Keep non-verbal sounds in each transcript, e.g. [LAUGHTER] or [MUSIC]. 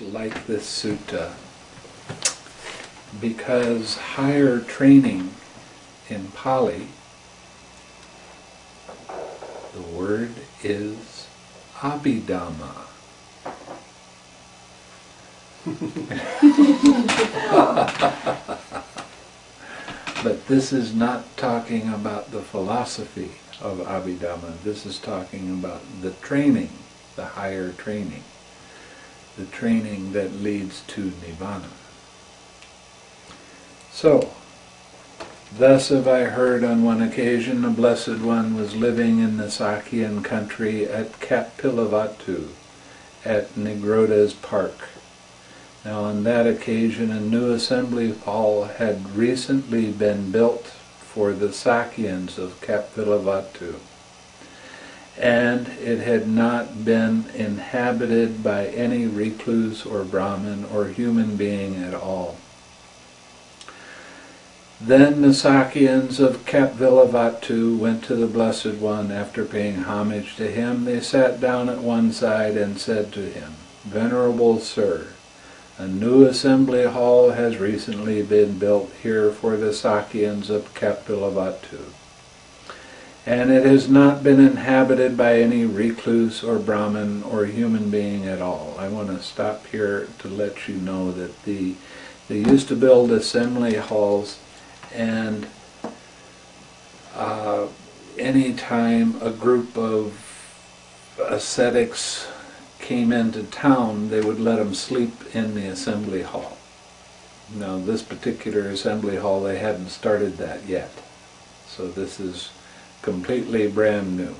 liked this sutta because higher training in Pali, the word is Abhidhamma. [LAUGHS] but this is not talking about the philosophy of Abhidhamma. This is talking about the training, the higher training, the training that leads to Nibbana. So, thus have I heard on one occasion a Blessed One was living in the Sakyan country at Kapilavatthu, at Nigrodha's park. Now on that occasion a new assembly hall had recently been built for the Sakyans of Kapilavatthu. And it had not been inhabited by any recluse or Brahmin or human being at all. Then the Sakyans of Kapilavatthu went to the Blessed One after paying homage to him. They sat down at one side and said to him, Venerable Sir, a new assembly hall has recently been built here for the Sakyans of Kapilavatthu, and it has not been inhabited by any recluse or Brahmin or human being at all. I want to stop here to let you know that the they used to build assembly halls and uh, anytime a group of ascetics came into town, they would let them sleep in the assembly hall. Now, this particular assembly hall, they hadn't started that yet. So this is completely brand new.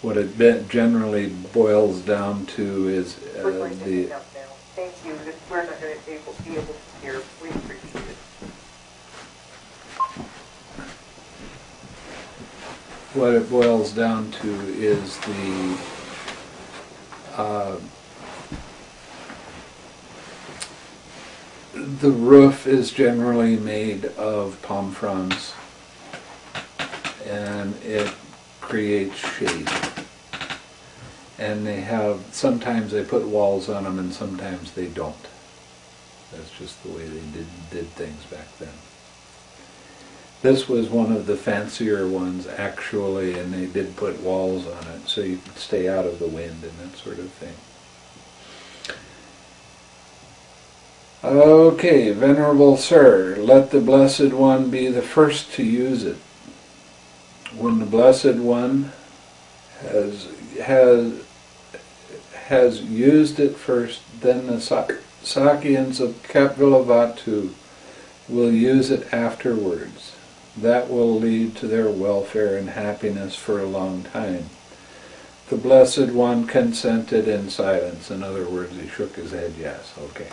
What it generally boils down to is uh, the... Thank you. We're not going to be able to hear. Please repeat it. What it boils down to is the uh, the roof is generally made of palm fronds and it creates shade. And they have, sometimes they put walls on them and sometimes they don't. That's just the way they did, did things back then. This was one of the fancier ones actually, and they did put walls on it so you could stay out of the wind and that sort of thing. Okay, Venerable Sir, let the Blessed One be the first to use it. When the Blessed One has, has, has used it first, then the Sakyans of Kapilavatthu will use it afterwards that will lead to their welfare and happiness for a long time. The Blessed One consented in silence. In other words, he shook his head, yes, okay.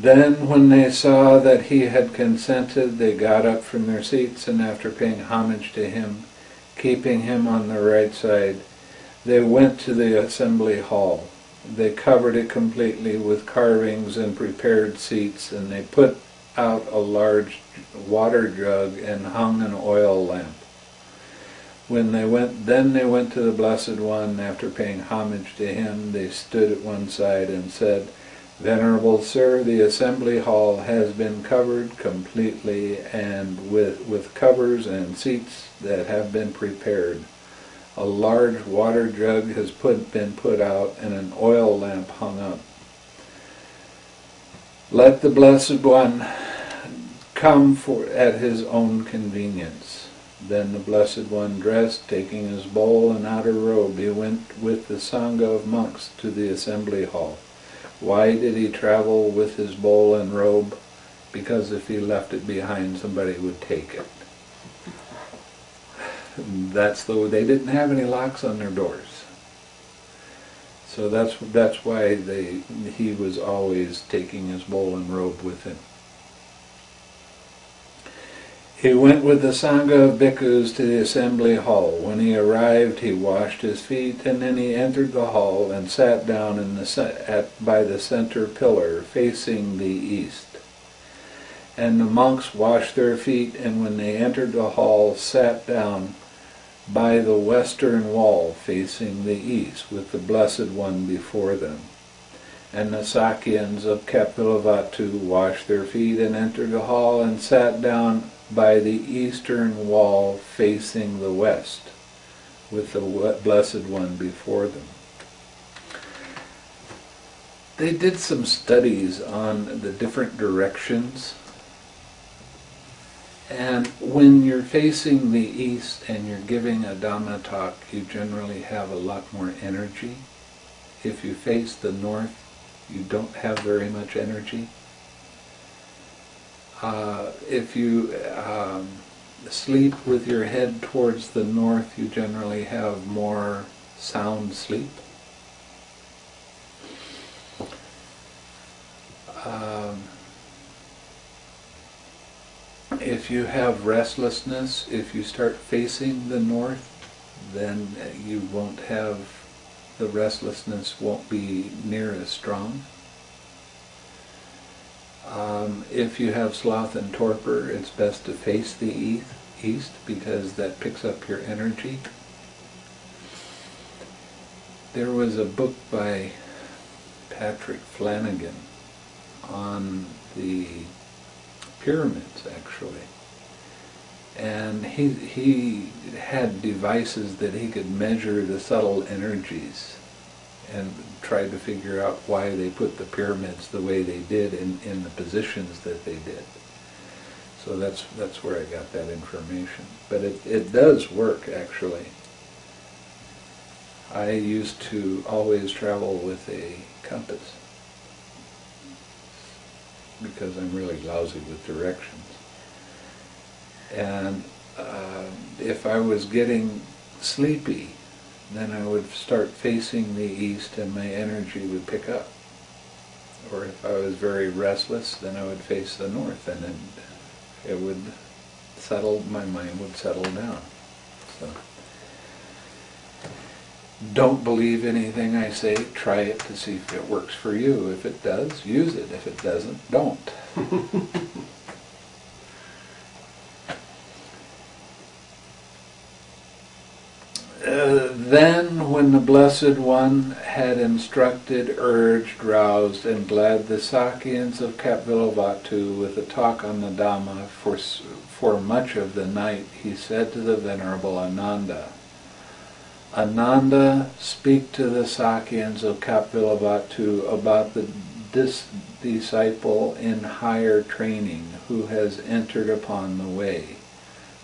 Then, when they saw that he had consented, they got up from their seats, and after paying homage to him, keeping him on the right side, they went to the assembly hall. They covered it completely with carvings and prepared seats, and they put out a large water jug and hung an oil lamp. When they went, then they went to the Blessed One. After paying homage to him, they stood at one side and said, Venerable Sir, the assembly hall has been covered completely and with, with covers and seats that have been prepared. A large water jug has put, been put out and an oil lamp hung up. Let the Blessed One come for at his own convenience. Then the Blessed One dressed, taking his bowl and outer robe, he went with the Sangha of monks to the assembly hall. Why did he travel with his bowl and robe? Because if he left it behind, somebody would take it. That's the they didn't have any locks on their doors. So that's that's why they he was always taking his bowl and robe with him. He went with the Sangha of bhikkhus to the assembly hall. When he arrived, he washed his feet, and then he entered the hall and sat down in the, at, by the center pillar, facing the east. And the monks washed their feet, and when they entered the hall, sat down by the western wall facing the east, with the Blessed One before them. And the Sakyans of Kapilavatthu washed their feet and entered the hall and sat down by the eastern wall facing the west, with the Blessed One before them. They did some studies on the different directions and when you're facing the east and you're giving a Dhamma talk, you generally have a lot more energy. If you face the north, you don't have very much energy. Uh, if you um, sleep with your head towards the north, you generally have more sound sleep. Um, if you have restlessness, if you start facing the north, then you won't have, the restlessness won't be near as strong. Um, if you have sloth and torpor, it's best to face the east, east because that picks up your energy. There was a book by Patrick Flanagan on the pyramids actually. And he, he had devices that he could measure the subtle energies and tried to figure out why they put the pyramids the way they did in, in the positions that they did. So that's, that's where I got that information. But it, it does work actually. I used to always travel with a compass because I'm really lousy with directions. And uh, if I was getting sleepy, then I would start facing the east and my energy would pick up. Or if I was very restless, then I would face the north and then it would settle, my mind would settle down. So don't believe anything I say, try it to see if it works for you. If it does, use it. If it doesn't, don't. [LAUGHS] uh, then, when the Blessed One had instructed, urged, roused, and glad the Sakyans of Kapilavatthu with a talk on the Dhamma for, for much of the night, he said to the Venerable Ananda, Ananda speak to the Sakyans of Kapilavatthu about the dis- disciple in higher training who has entered upon the way.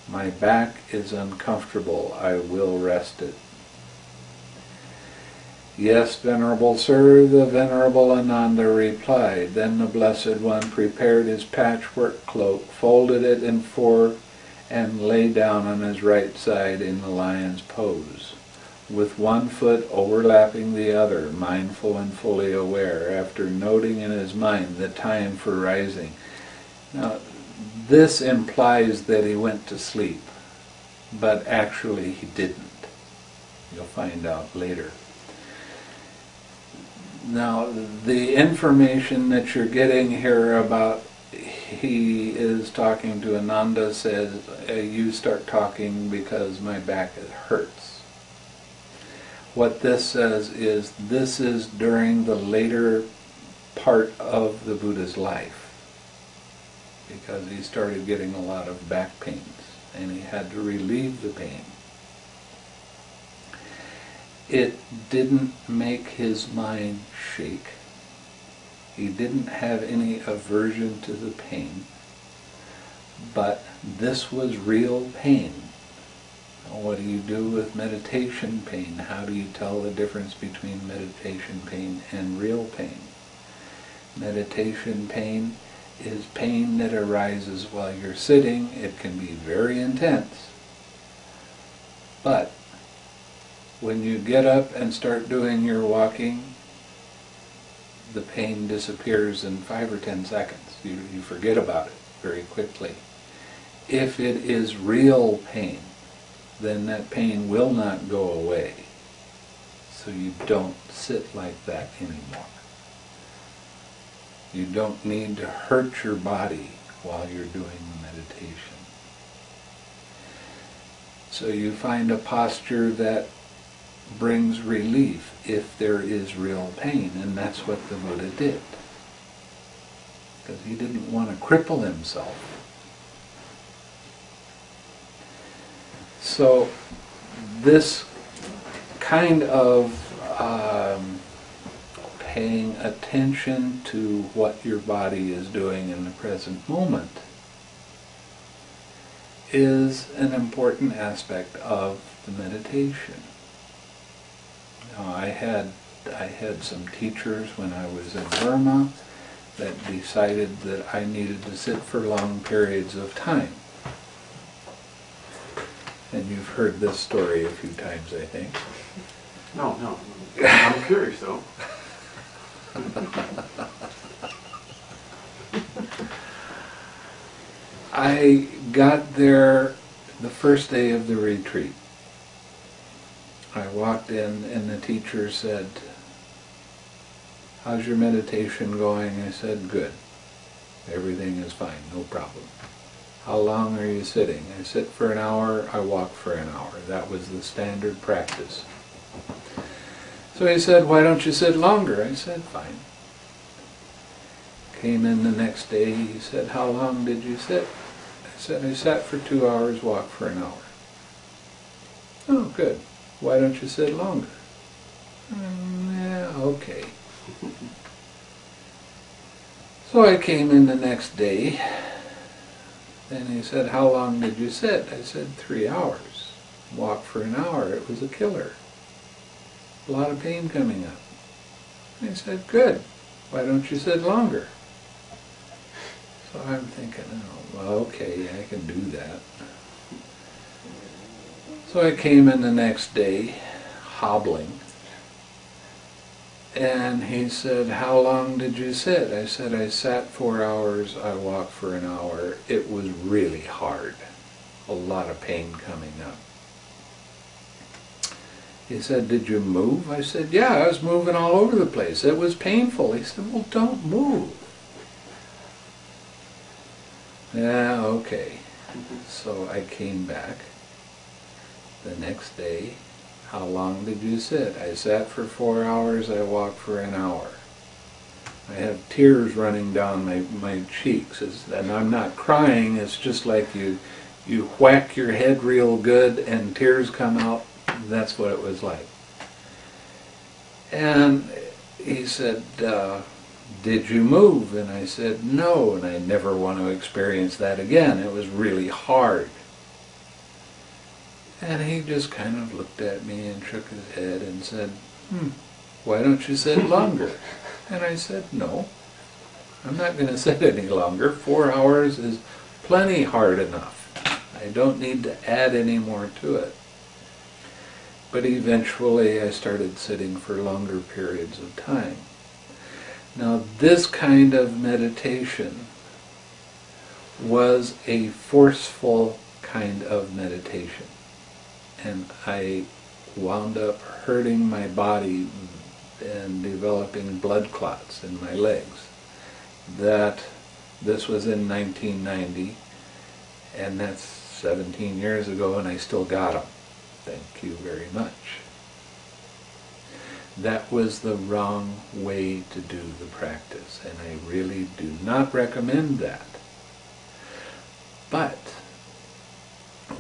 My back is uncomfortable, I will rest it. Yes, Venerable Sir, the Venerable Ananda replied. Then the Blessed One prepared his patchwork cloak, folded it in four, and lay down on his right side in the lion's pose with one foot overlapping the other, mindful and fully aware, after noting in his mind the time for rising. Now, this implies that he went to sleep, but actually he didn't. You'll find out later. Now, the information that you're getting here about he is talking to Ananda says, you start talking because my back hurts what this says is this is during the later part of the Buddha's life because he started getting a lot of back pains and he had to relieve the pain. It didn't make his mind shake. He didn't have any aversion to the pain, but this was real pain what do you do with meditation pain? How do you tell the difference between meditation pain and real pain? Meditation pain is pain that arises while you're sitting. It can be very intense. But when you get up and start doing your walking, the pain disappears in five or ten seconds. You, you forget about it very quickly. If it is real pain, then that pain will not go away. So you don't sit like that anymore. You don't need to hurt your body while you're doing the meditation. So you find a posture that brings relief if there is real pain, and that's what the Buddha did. Because he didn't want to cripple himself. So this kind of um, paying attention to what your body is doing in the present moment is an important aspect of the meditation. Now, I had I had some teachers when I was in Burma that decided that I needed to sit for long periods of time. And you've heard this story a few times, I think. No, no. I'm curious though. [LAUGHS] I got there the first day of the retreat. I walked in and the teacher said, how's your meditation going? I said, good. Everything is fine, no problem. How long are you sitting? I sit for an hour, I walk for an hour. That was the standard practice. So he said, why don't you sit longer? I said, fine. Came in the next day, he said, how long did you sit? I said, I sat for two hours, walked for an hour. Oh, good. Why don't you sit longer? "Mm, yeah, okay. [LAUGHS] So I came in the next day, and he said, how long did you sit? I said, three hours. Walked for an hour. It was a killer. A lot of pain coming up. He said, good. Why don't you sit longer? So I'm thinking, oh, well, okay, I can do that. So I came in the next day, hobbling, and he said, how long did you sit? I said, I sat four hours, I walked for an hour. It was really hard. A lot of pain coming up. He said, did you move? I said, yeah, I was moving all over the place. It was painful. He said, well, don't move. Yeah, okay. So I came back the next day. How long did you sit? I sat for four hours, I walked for an hour. I have tears running down my, my cheeks, It's- and I'm not crying, it's just like you, you whack your head real good and tears come out. That's what it was like. And he said, uh, did you move? And I said, no, and I never want to experience that again. It was really hard. And he just kind of looked at me and shook his head and said, hmm, why don't you sit [LAUGHS] longer? And I said, no, I'm not going [LAUGHS] to sit any longer. Four hours is plenty hard enough. I don't need to add any more to it. But eventually I started sitting for longer periods of time. Now this kind of meditation was a forceful kind of meditation. And I wound up hurting my body and developing blood clots in my legs. That this was in 1990 and that's 17 years ago and I still got them. Thank you very much. That was the wrong way to do the practice, and I really do not recommend that. But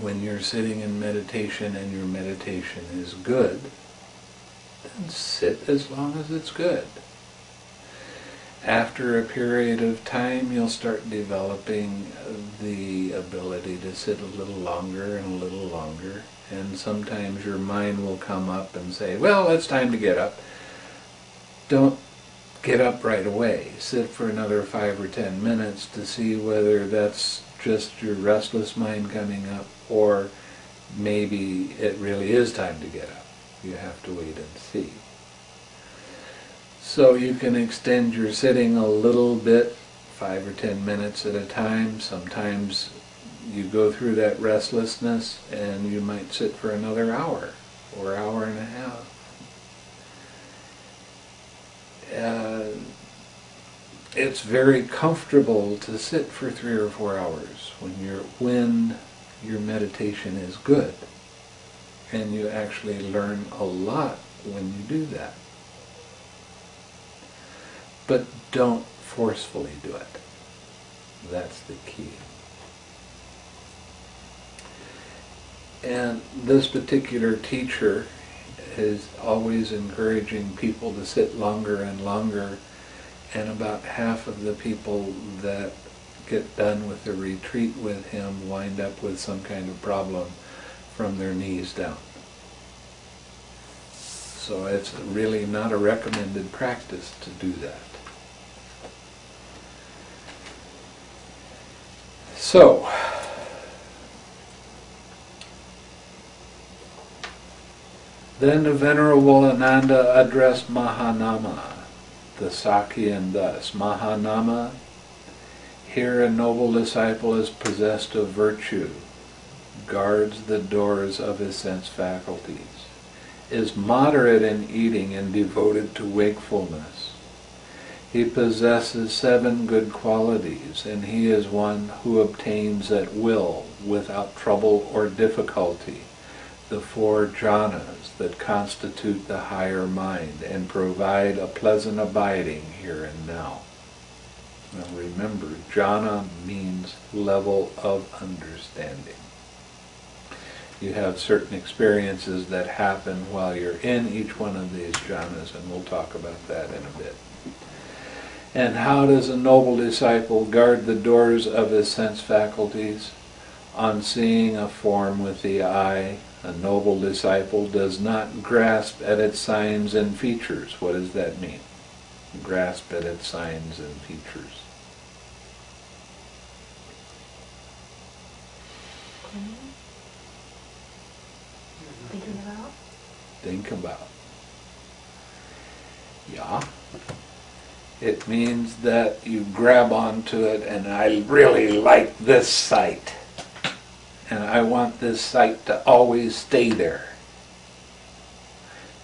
when you're sitting in meditation and your meditation is good, then sit as long as it's good. After a period of time, you'll start developing the ability to sit a little longer and a little longer. And sometimes your mind will come up and say, well, it's time to get up. Don't get up right away. Sit for another five or ten minutes to see whether that's just your restless mind coming up or maybe it really is time to get up. You have to wait and see. So you can extend your sitting a little bit, five or ten minutes at a time. Sometimes you go through that restlessness and you might sit for another hour or hour and a half. Uh, it's very comfortable to sit for three or four hours when your when your meditation is good. And you actually learn a lot when you do that. But don't forcefully do it. That's the key. And this particular teacher is always encouraging people to sit longer and longer, and about half of the people that get done with the retreat with him wind up with some kind of problem from their knees down. So it's really not a recommended practice to do that. So, then the Venerable Ananda addressed Mahanama, the Sakyan thus, Mahanama, here a noble disciple is possessed of virtue, guards the doors of his sense faculties, is moderate in eating and devoted to wakefulness. He possesses seven good qualities, and he is one who obtains at will, without trouble or difficulty, the four jhanas that constitute the higher mind and provide a pleasant abiding here and now. Now remember, jhana means level of understanding. You have certain experiences that happen while you're in each one of these jhanas, and we'll talk about that in a bit. And how does a noble disciple guard the doors of his sense faculties? On seeing a form with the eye, a noble disciple does not grasp at its signs and features. What does that mean? Grasp at its signs and features. Thinking about? Think about. Yeah. It means that you grab onto it and I really like this sight. And I want this sight to always stay there.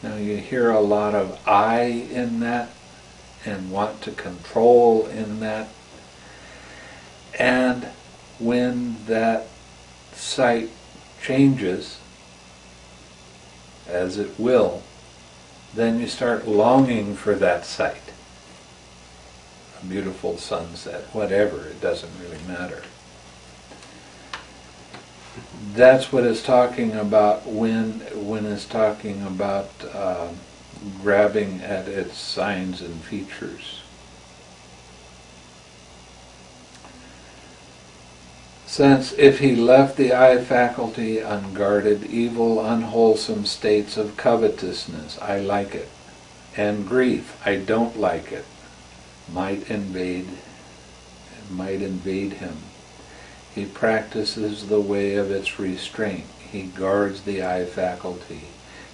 Now you hear a lot of I in that and want to control in that. And when that sight changes, as it will, then you start longing for that sight. A beautiful sunset, whatever, it doesn't really matter. That's what it's talking about when when it's talking about uh, grabbing at its signs and features. Since if he left the eye faculty unguarded, evil, unwholesome states of covetousness, I like it, and grief, I don't like it, might invade, might invade him. He practices the way of its restraint. He guards the eye faculty.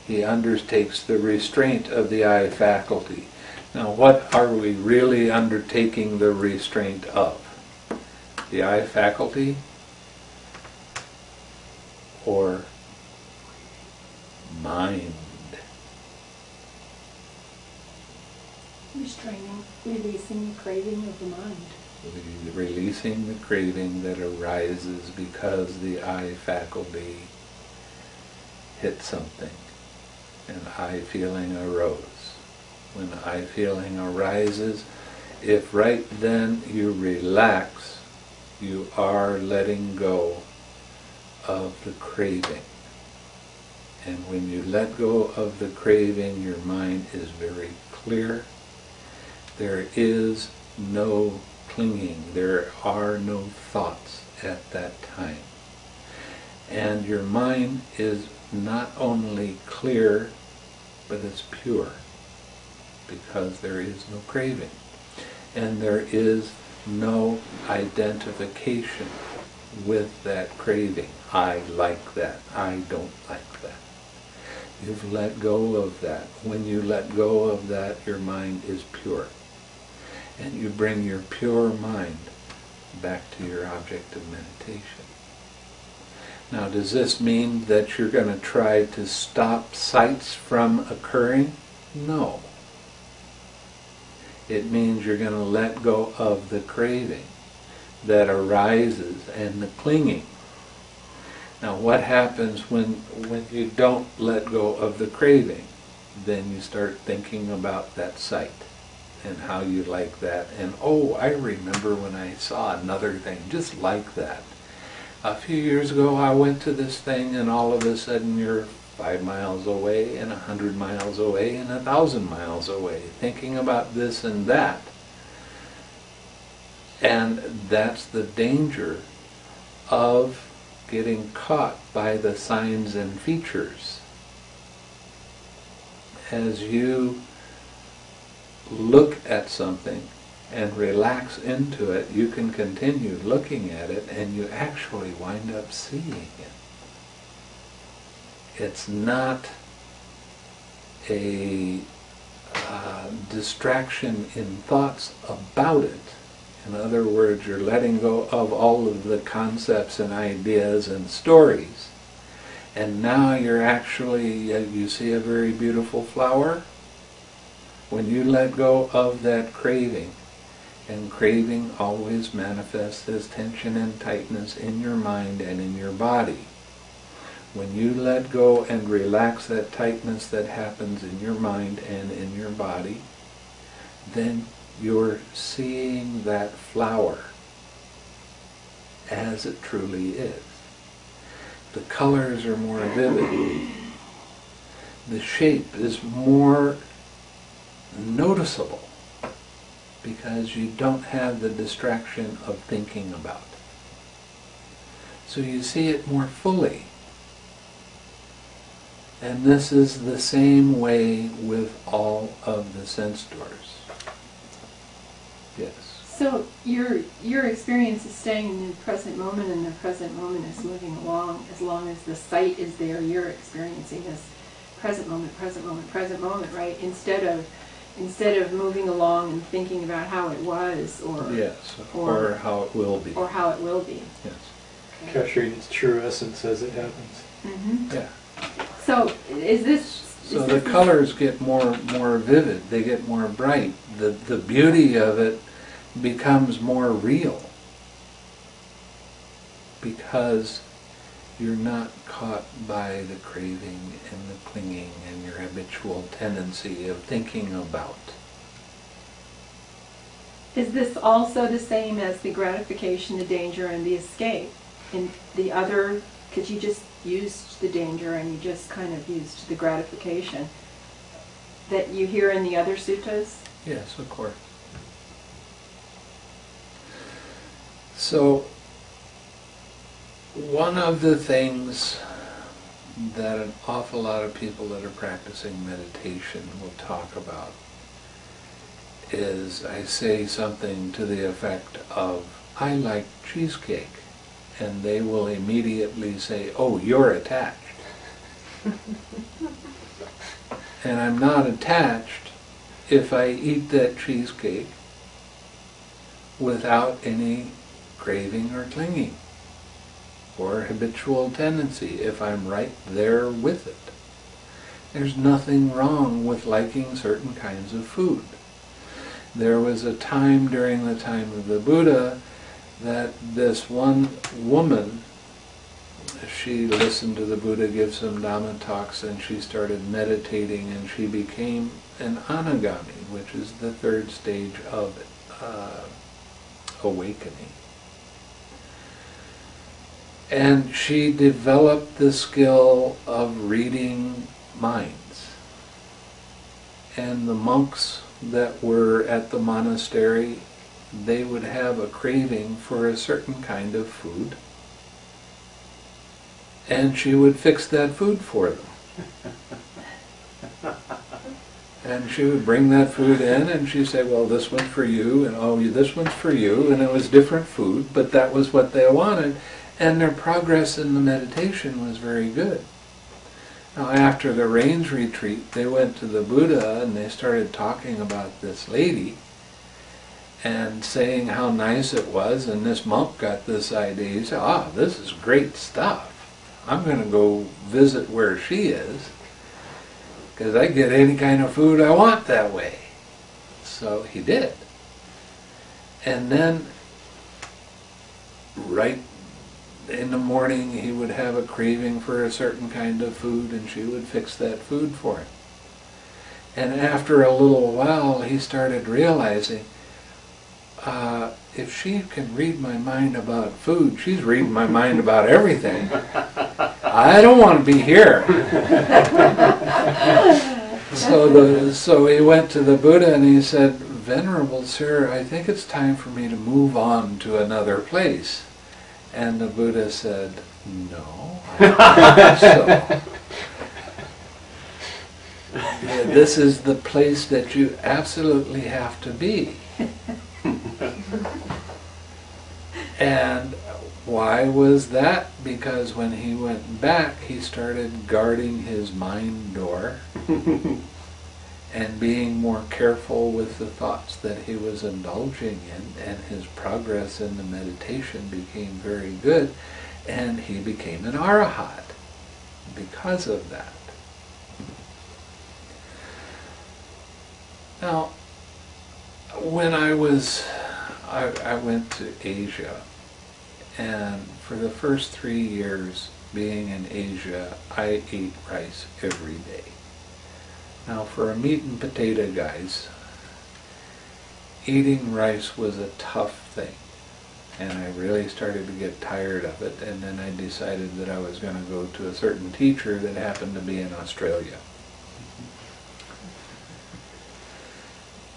He undertakes the restraint of the eye faculty. Now, what are we really undertaking the restraint of? The eye faculty or mind? Restraining, releasing the craving of the mind. Releasing the craving that arises because the eye faculty hit something. and eye feeling arose. When eye feeling arises, if right then you relax, you are letting go of the craving. And when you let go of the craving, your mind is very clear. There is no clinging. There are no thoughts at that time. And your mind is not only clear, but it's pure because there is no craving. And there is no identification with that craving. I like that. I don't like that. You've let go of that. When you let go of that, your mind is pure. And you bring your pure mind back to your object of meditation. Now, does this mean that you're going to try to stop sights from occurring? No. It means you're going to let go of the craving that arises and the clinging. Now, what happens when, when you don't let go of the craving? Then you start thinking about that sight and how you like that. And oh, I remember when I saw another thing just like that. A few years ago, I went to this thing, and all of a sudden, you're five miles away, and a hundred miles away, and a thousand miles away, thinking about this and that. And that's the danger of getting caught by the signs and features. As you look at something and relax into it, you can continue looking at it and you actually wind up seeing it. It's not a uh, distraction in thoughts about it. In other words, you're letting go of all of the concepts and ideas and stories. And now you're actually, uh, you see a very beautiful flower. When you let go of that craving, and craving always manifests as tension and tightness in your mind and in your body. When you let go and relax that tightness that happens in your mind and in your body, then you're seeing that flower as it truly is. The colors are more vivid. The shape is more noticeable because you don't have the distraction of thinking about. So you see it more fully. And this is the same way with all of the sense doors. Yes. So your your experience is staying in the present moment, and the present moment is moving along. As long as the sight is there, you're experiencing this present moment, present moment, present moment, right? Instead of instead of moving along and thinking about how it was, or Yes, Or- or how it will be. or how it will be. Yes. capturing its true essence as it happens. hmm Yeah. So is this? So is the this- colors get more more vivid. They get more bright. The the beauty of it becomes more real because you're not caught by the craving and the clinging and your habitual tendency of thinking about. Is this also the same as the gratification, the danger, and the escape? In the other, because you just used the danger and you just kind of used the gratification that you hear in the other suttas? Yes, of course. So, one of the things that an awful lot of people that are practicing meditation will talk about is I say something to the effect of, I like cheesecake. And they will immediately say, oh, you're attached. [LAUGHS] and I'm not attached if I eat that cheesecake without any craving or clinging or habitual tendency, if I'm right there with it. There's nothing wrong with liking certain kinds of food. There was a time during the time of the Buddha that this one woman, she listened to the Buddha give some Dhamma talks and she started meditating and she became an anagami, which is the third stage of uh, awakening. And she developed the skill of reading minds. And the monks that were at the monastery, they would have a craving for a certain kind of food. And she would fix that food for them. [LAUGHS] And she would bring that food in and she'd say, well, this one's for you, and oh, this one's for you, and it was different food, but that was what they wanted. And their progress in the meditation was very good. Now, after the rains retreat, they went to the Buddha and they started talking about this lady and saying how nice it was, and this monk got this idea. He said, ah, this is great stuff. I'm going to go visit where she is because I get any kind of food I want that way. So he did. And then, right in the morning he would have a craving for a certain kind of food and she would fix that food for him. And after a little while he started realizing uh, if she can read my mind about food, she's reading my mind about everything. I don't want to be here. [LAUGHS] so the so he went to the Buddha and he said, "Venerable sir, I think it's time for me to move on to another place." And the Buddha said, "No, I don't think so. This is the place that you absolutely have to be." And why was that? Because when he went back, he started guarding his mind door [LAUGHS] and being more careful with the thoughts that he was indulging in, and his progress in the meditation became very good, and he became an arahat because of that. Now, when I was, I, I went to Asia, and for the first three years being in Asia, I ate rice every day. Now, for a meat and potato guys, eating rice was a tough thing. And I really started to get tired of it, and then I decided that I was going to go to a certain teacher that happened to be in Australia.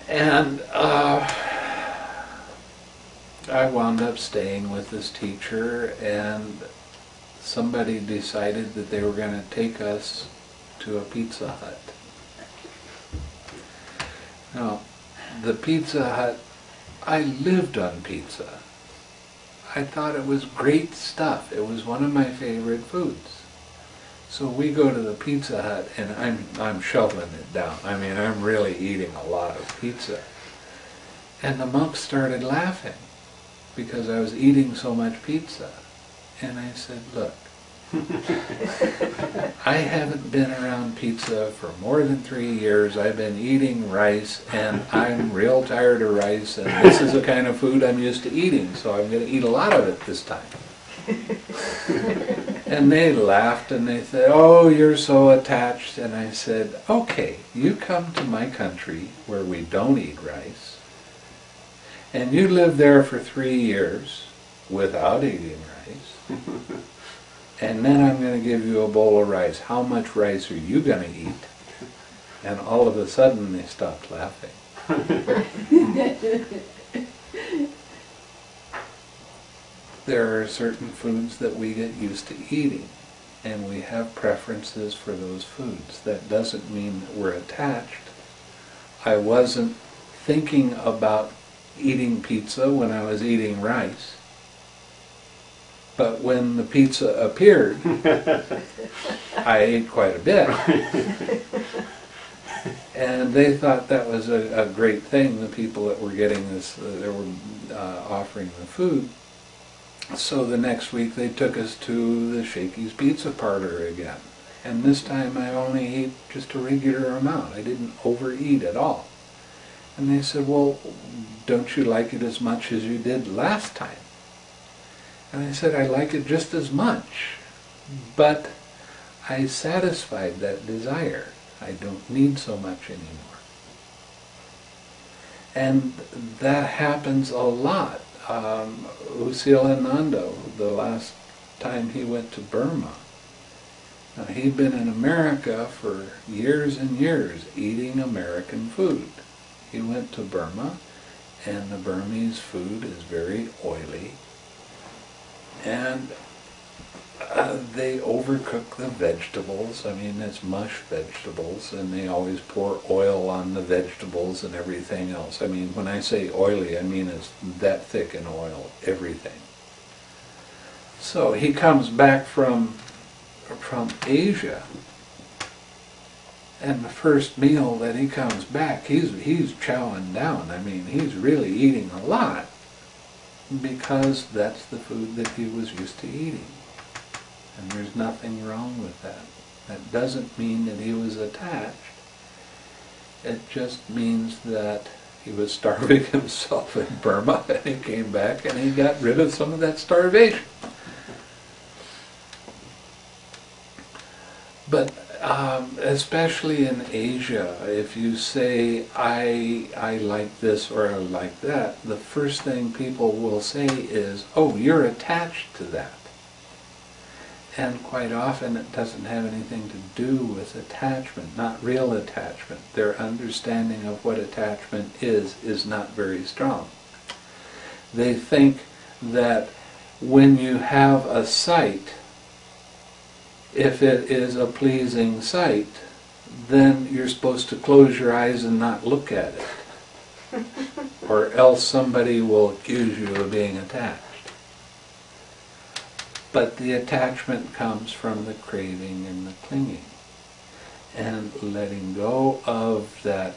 And uh, I wound up staying with this teacher, and somebody decided that they were going to take us to a Pizza Hut. Now, the Pizza Hut, I lived on pizza. I thought it was great stuff. It was one of my favorite foods. So we go to the Pizza Hut and I'm I'm shoveling it down. I mean, I'm really eating a lot of pizza. And the monks started laughing because I was eating so much pizza. And I said, "Look, I haven't been around pizza for more than three years. I've been eating rice, and I'm real tired of rice, and this is the kind of food I'm used to eating, so I'm going to eat a lot of it this time. [LAUGHS] and they laughed and they said, Oh, you're so attached. And I said, Okay, you come to my country where we don't eat rice, and you live there for three years without eating rice. [LAUGHS] and then I'm going to give you a bowl of rice. How much rice are you going to eat? And all of a sudden they stopped laughing. [LAUGHS] there are certain foods that we get used to eating, and we have preferences for those foods. That doesn't mean that we're attached. I wasn't thinking about eating pizza when I was eating rice. But when the pizza appeared, [LAUGHS] I ate quite a bit. And they thought that was a, a great thing, the people that were getting this, uh, that were uh, offering the food. So the next week they took us to the Shakey's Pizza Parlor again. And this time I only ate just a regular amount. I didn't overeat at all. And they said, well, don't you like it as much as you did last time? And I said, I like it just as much, but I satisfied that desire. I don't need so much anymore. And that happens a lot. Um, U Silananda, the last time he went to Burma, now, he'd been in America for years and years eating American food. He went to Burma, and the Burmese food is very oily and uh, they overcook the vegetables. I mean, it's mush vegetables, and they always pour oil on the vegetables and everything else. I mean, when I say oily, I mean it's that thick in oil, everything. So he comes back from from Asia, and the first meal that he comes back, he's he's chowing down. I mean, he's really eating a lot because that's the food that he was used to eating. And there's nothing wrong with that. That doesn't mean that he was attached. It just means that he was [LAUGHS] starving himself in Burma [LAUGHS] and he came back and he got rid of some of that starvation. But um, especially in Asia, if you say, I, I like this or I like that, the first thing people will say is, oh, you're attached to that. And quite often it doesn't have anything to do with attachment, not real attachment. Their understanding of what attachment is is not very strong. They think that when you have a sight, if it is a pleasing sight, then you're supposed to close your eyes and not look at it. [LAUGHS] or else somebody will accuse you of being attached. But the attachment comes from the craving and the clinging. And letting go of that,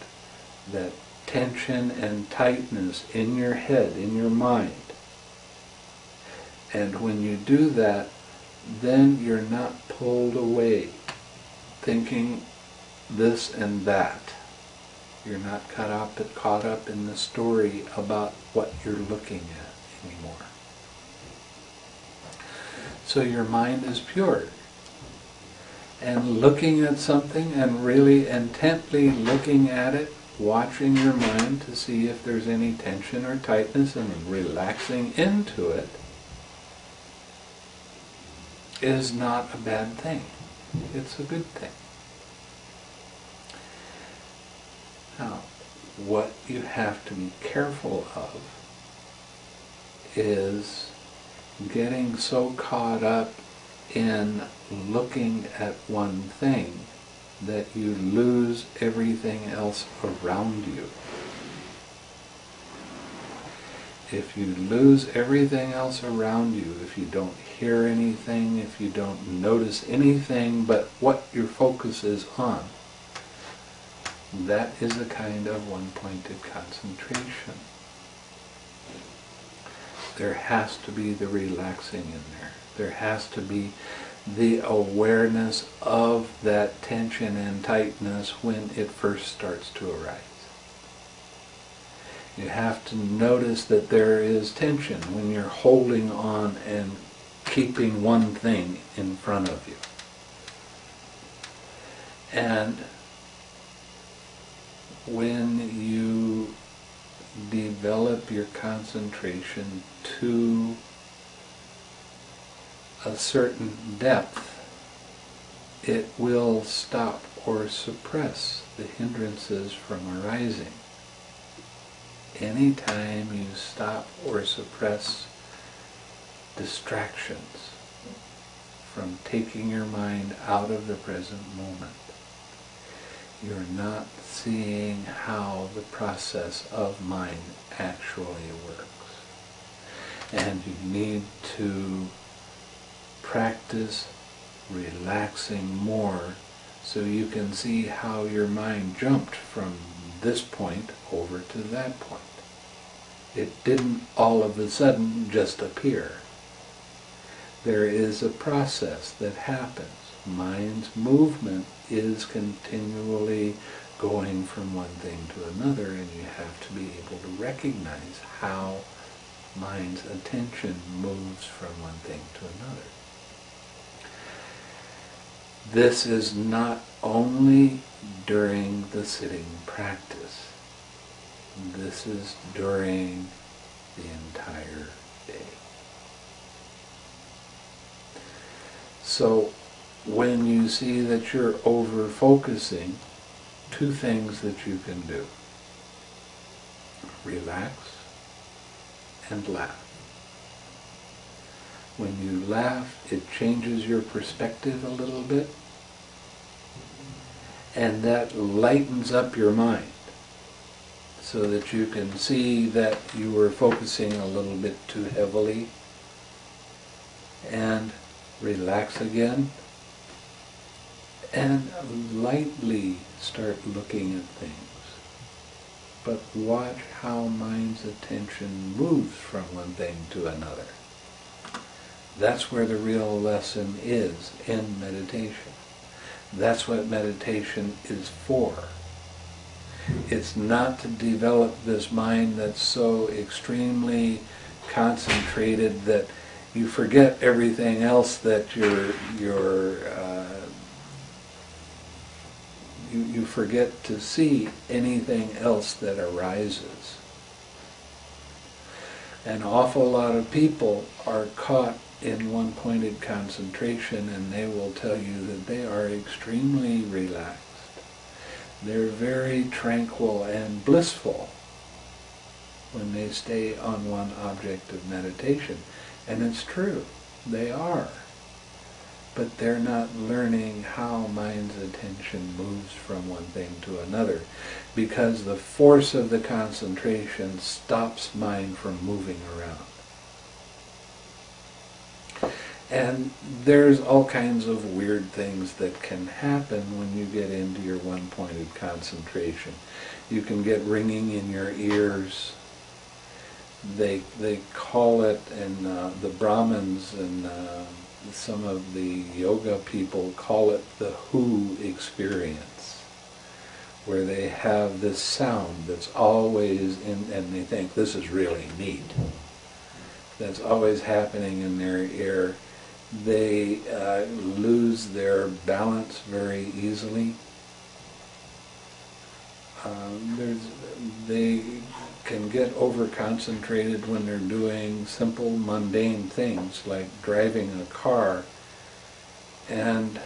that tension and tightness in your head, in your mind. And when you do that, then you're not pulled away thinking this and that. You're not caught up, caught up in the story about what you're looking at anymore. So your mind is pure. And looking at something and really intently looking at it, watching your mind to see if there's any tension or tightness and relaxing into it, is not a bad thing. It's a good thing. Now, what you have to be careful of is getting so caught up in looking at one thing that you lose everything else around you. If you lose everything else around you, if you don't hear anything, if you don't notice anything but what your focus is on, that is a kind of one-pointed concentration. There has to be the relaxing in there. There has to be the awareness of that tension and tightness when it first starts to arise. You have to notice that there is tension when you're holding on and keeping one thing in front of you. And when you develop your concentration to a certain depth, it will stop or suppress the hindrances from arising. Anytime you stop or suppress distractions from taking your mind out of the present moment, you're not seeing how the process of mind actually works. And you need to practice relaxing more so you can see how your mind jumped from this point over to that point. It didn't all of a sudden just appear. There is a process that happens. Mind's movement is continually going from one thing to another and you have to be able to recognize how mind's attention moves from one thing to another. This is not only during the sitting practice. This is during the entire day. So when you see that you're over focusing, two things that you can do. Relax and laugh. When you laugh, it changes your perspective a little bit, and that lightens up your mind so that you can see that you were focusing a little bit too heavily and relax again and lightly start looking at things. But watch how mind's attention moves from one thing to another. That's where the real lesson is in meditation. That's what meditation is for. It's not to develop this mind that's so extremely concentrated that you forget everything else that you're, you're uh, you, you forget to see anything else that arises. An awful lot of people are caught in one pointed concentration and they will tell you that they are extremely relaxed. They're very tranquil and blissful when they stay on one object of meditation. And it's true, they are. But they're not learning how mind's attention moves from one thing to another because the force of the concentration stops mind from moving around. And there's all kinds of weird things that can happen when you get into your one-pointed concentration. You can get ringing in your ears. They they call it, and uh, the Brahmins and uh, some of the yoga people call it the who experience, where they have this sound that's always in, and they think this is really neat. That's always happening in their ear they uh, lose their balance very easily. Um, there's, they can get over-concentrated when they're doing simple, mundane things like driving a car and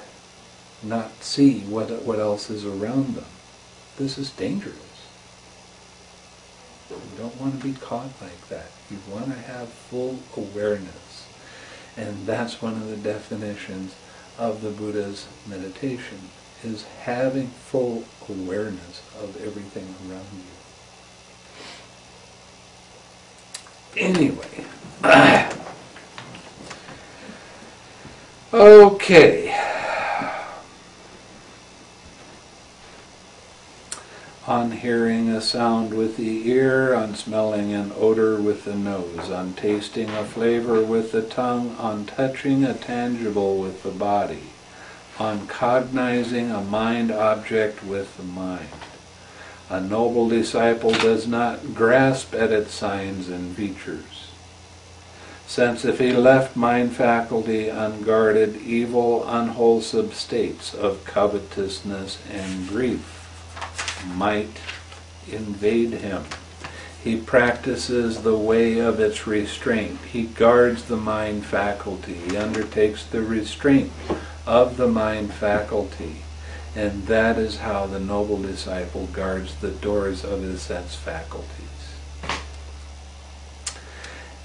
not see what, what else is around them. This is dangerous. You don't want to be caught like that. You want to have full awareness. And that's one of the definitions of the Buddha's meditation, is having full awareness of everything around you. Anyway. [CLEARS THROAT] okay. on hearing a sound with the ear, on smelling an odor with the nose, on tasting a flavor with the tongue, on touching a tangible with the body, on cognizing a mind object with the mind. A noble disciple does not grasp at its signs and features. Since if he left mind faculty unguarded, evil, unwholesome states of covetousness and grief might invade him. He practices the way of its restraint. He guards the mind faculty. He undertakes the restraint of the mind faculty. And that is how the noble disciple guards the doors of his sense faculties.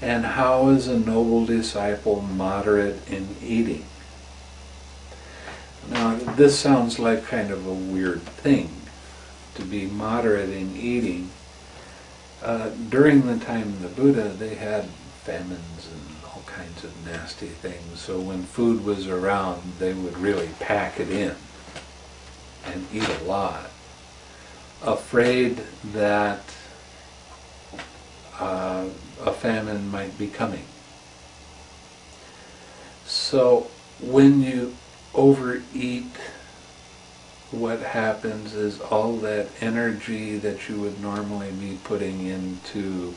And how is a noble disciple moderate in eating? Now, this sounds like kind of a weird thing to be moderate in eating. Uh, during the time of the Buddha, they had famines and all kinds of nasty things. So when food was around, they would really pack it in and eat a lot, afraid that uh, a famine might be coming. So when you overeat what happens is all that energy that you would normally be putting into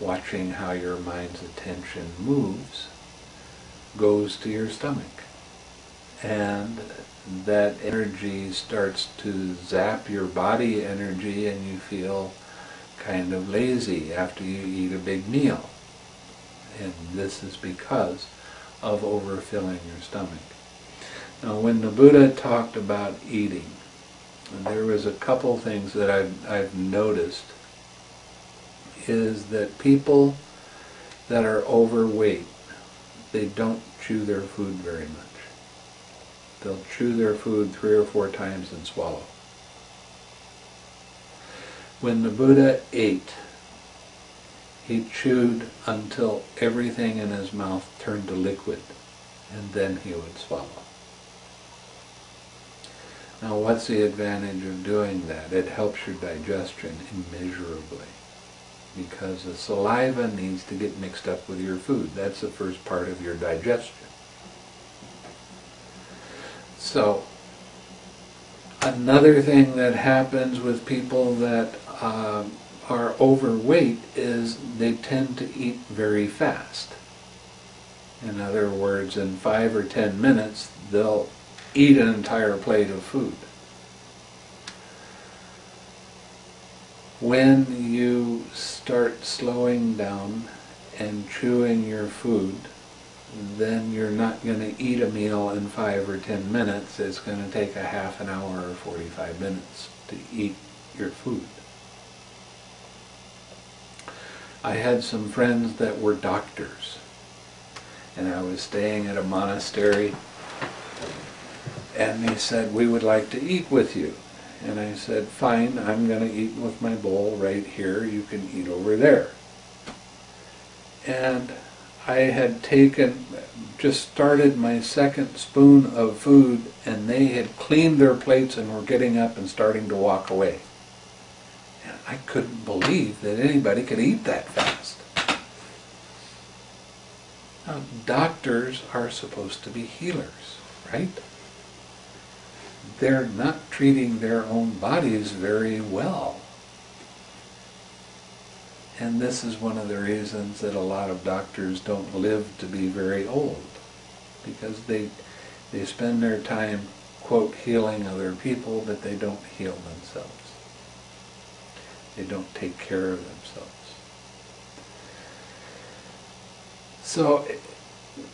watching how your mind's attention moves goes to your stomach. And that energy starts to zap your body energy and you feel kind of lazy after you eat a big meal. And this is because of overfilling your stomach. Now when the Buddha talked about eating, there was a couple things that I've, I've noticed is that people that are overweight, they don't chew their food very much. They'll chew their food three or four times and swallow. When the Buddha ate, he chewed until everything in his mouth turned to liquid, and then he would swallow. Now what's the advantage of doing that? It helps your digestion immeasurably because the saliva needs to get mixed up with your food. That's the first part of your digestion. So, another thing that happens with people that uh, are overweight is they tend to eat very fast. In other words, in five or ten minutes, they'll eat an entire plate of food. When you start slowing down and chewing your food, then you're not going to eat a meal in five or ten minutes. It's going to take a half an hour or 45 minutes to eat your food. I had some friends that were doctors, and I was staying at a monastery, and they said, we would like to eat with you. And I said, fine, I'm going to eat with my bowl right here. You can eat over there. And I had taken, just started my second spoon of food, and they had cleaned their plates and were getting up and starting to walk away. And I couldn't believe that anybody could eat that fast. Now, doctors are supposed to be healers, right? they're not treating their own bodies very well. And this is one of the reasons that a lot of doctors don't live to be very old. Because they, they spend their time, quote, healing other people, but they don't heal themselves. They don't take care of themselves. So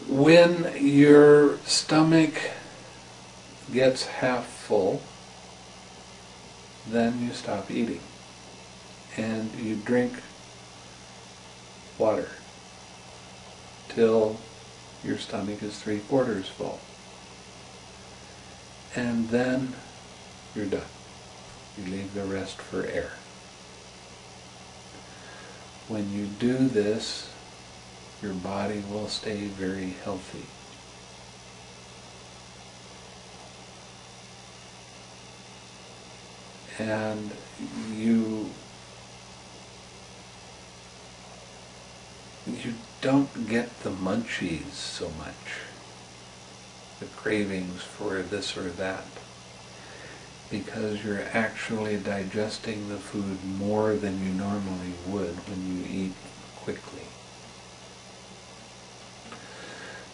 when your stomach gets half full, then you stop eating and you drink water till your stomach is three quarters full. And then you're done. You leave the rest for air. When you do this, your body will stay very healthy. and you you don't get the munchies so much, the cravings for this or that, because you're actually digesting the food more than you normally would when you eat quickly.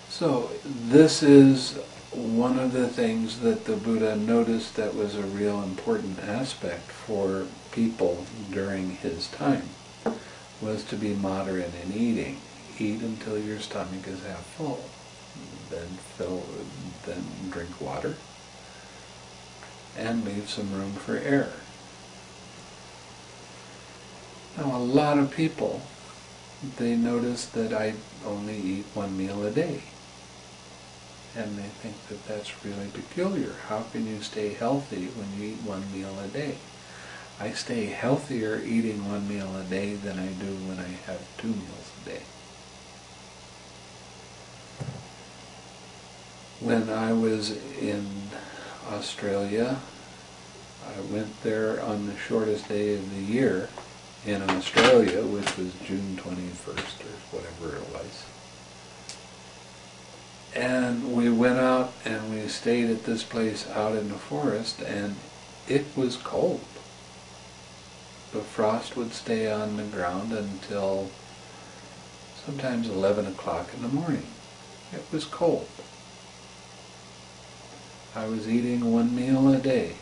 So this is one of the things that the Buddha noticed that was a real important aspect for people during his time was to be moderate in eating. Eat until your stomach is half full. Then fill, then drink water, and leave some room for air. Now, a lot of people, they notice that I only eat one meal a day and they think that that's really peculiar. How can you stay healthy when you eat one meal a day? I stay healthier eating one meal a day than I do when I have two meals a day. When I was in Australia, I went there on the shortest day of the year in Australia, which was June 21st or whatever it was. And we went out and we stayed at this place out in the forest and it was cold. The frost would stay on the ground until sometimes 11 o'clock in the morning. It was cold. I was eating one meal a day,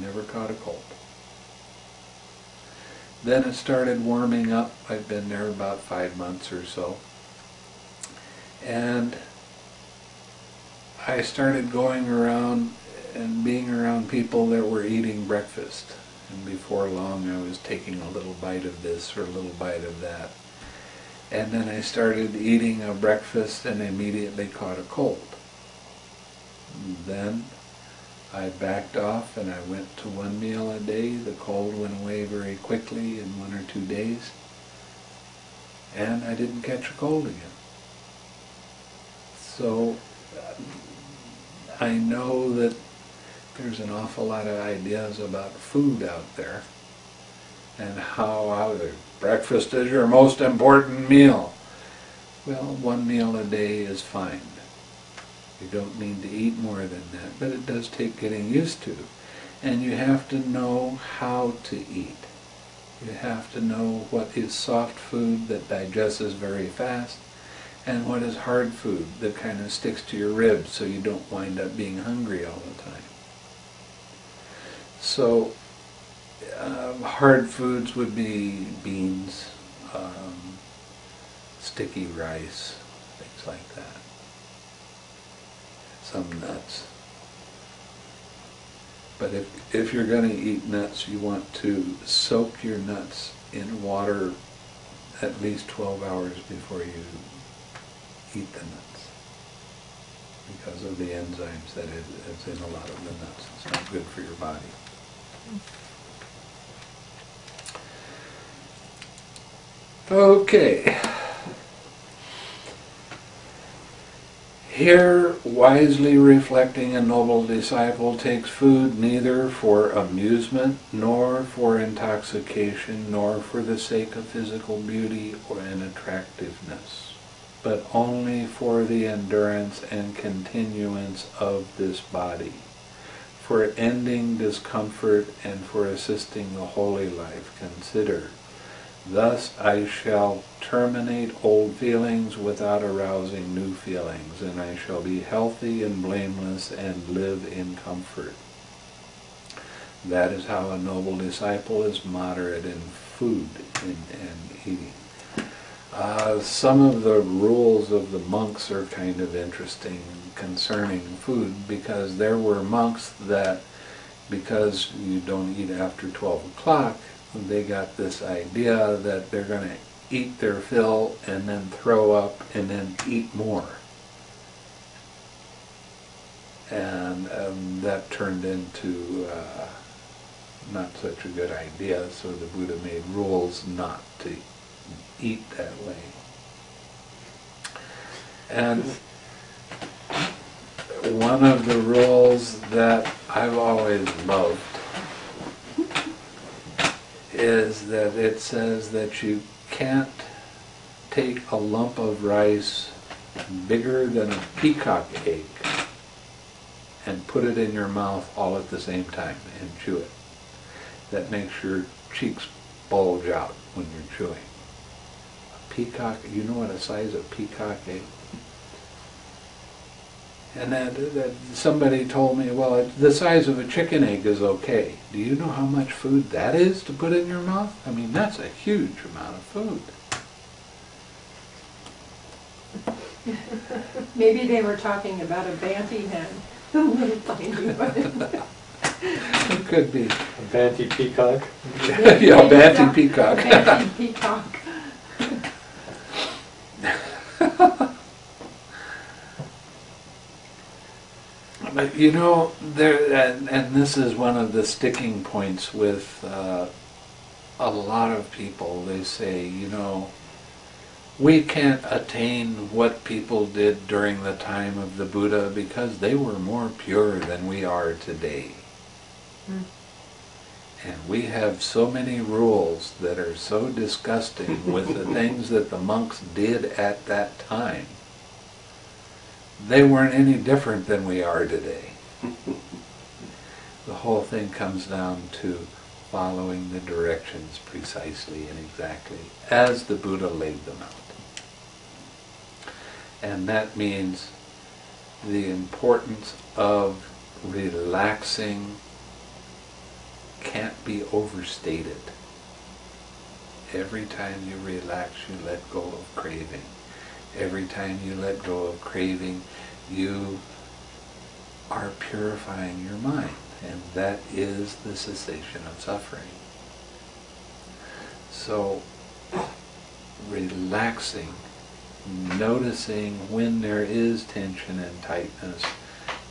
never caught a cold. Then it started warming up. I've been there about five months or so. And I started going around and being around people that were eating breakfast. And before long I was taking a little bite of this or a little bite of that. And then I started eating a breakfast and immediately caught a cold. Then I backed off and I went to one meal a day. The cold went away very quickly in one or two days. And I didn't catch a cold again. So I know that there's an awful lot of ideas about food out there and how, how breakfast is your most important meal. Well, one meal a day is fine. You don't need to eat more than that, but it does take getting used to. And you have to know how to eat. You have to know what is soft food that digests very fast and what is hard food that kind of sticks to your ribs so you don't wind up being hungry all the time. So uh, hard foods would be beans, um, sticky rice, things like that. Some nuts. But if, if you're going to eat nuts, you want to soak your nuts in water at least 12 hours before you eat the nuts. Because of the enzymes that is, in a lot of the nuts. It's not good for your body. Okay. Here, wisely reflecting a noble disciple takes food neither for amusement, nor for intoxication, nor for the sake of physical beauty or an attractiveness, but only for the endurance and continuance of this body, for ending discomfort and for assisting the holy life. Consider, Thus I shall terminate old feelings without arousing new feelings, and I shall be healthy and blameless and live in comfort. That is how a noble disciple is moderate in food and, and eating. Uh, some of the rules of the monks are kind of interesting concerning food because there were monks that, because you don't eat after 12 o'clock, they got this idea that they're going to eat their fill and then throw up and then eat more. And um, that turned into uh, not such a good idea, so the Buddha made rules not to eat that way. And one of the rules that I've always loved is that it says that you can't take a lump of rice bigger than a peacock egg and put it in your mouth all at the same time and chew it. That makes your cheeks bulge out when you're chewing. A peacock, you know what a size of peacock egg? And that, that somebody told me, well, it, the size of a chicken egg is okay. Do you know how much food that is to put in your mouth? I mean, that's a huge amount of food. [LAUGHS] Maybe they were talking about a banty hen, a little tiny one. It could be. A Banty peacock. [LAUGHS] [LAUGHS] yeah, Banty peacock. Banty peacock. But you know, there, and, and this is one of the sticking points with uh, a lot of people. They say, you know, we can't attain what people did during the time of the Buddha because they were more pure than we are today. Mm. And we have so many rules that are so disgusting with the [LAUGHS] things that the monks did at that time. They weren't any different than we are today. the whole thing comes down to following the directions precisely and exactly as the Buddha laid them out. And that means the importance of relaxing can't be overstated. Every time you relax, you let go of craving. Every time you let go of craving, you are purifying your mind. And that is the cessation of suffering. So, relaxing, noticing when there is tension and tightness,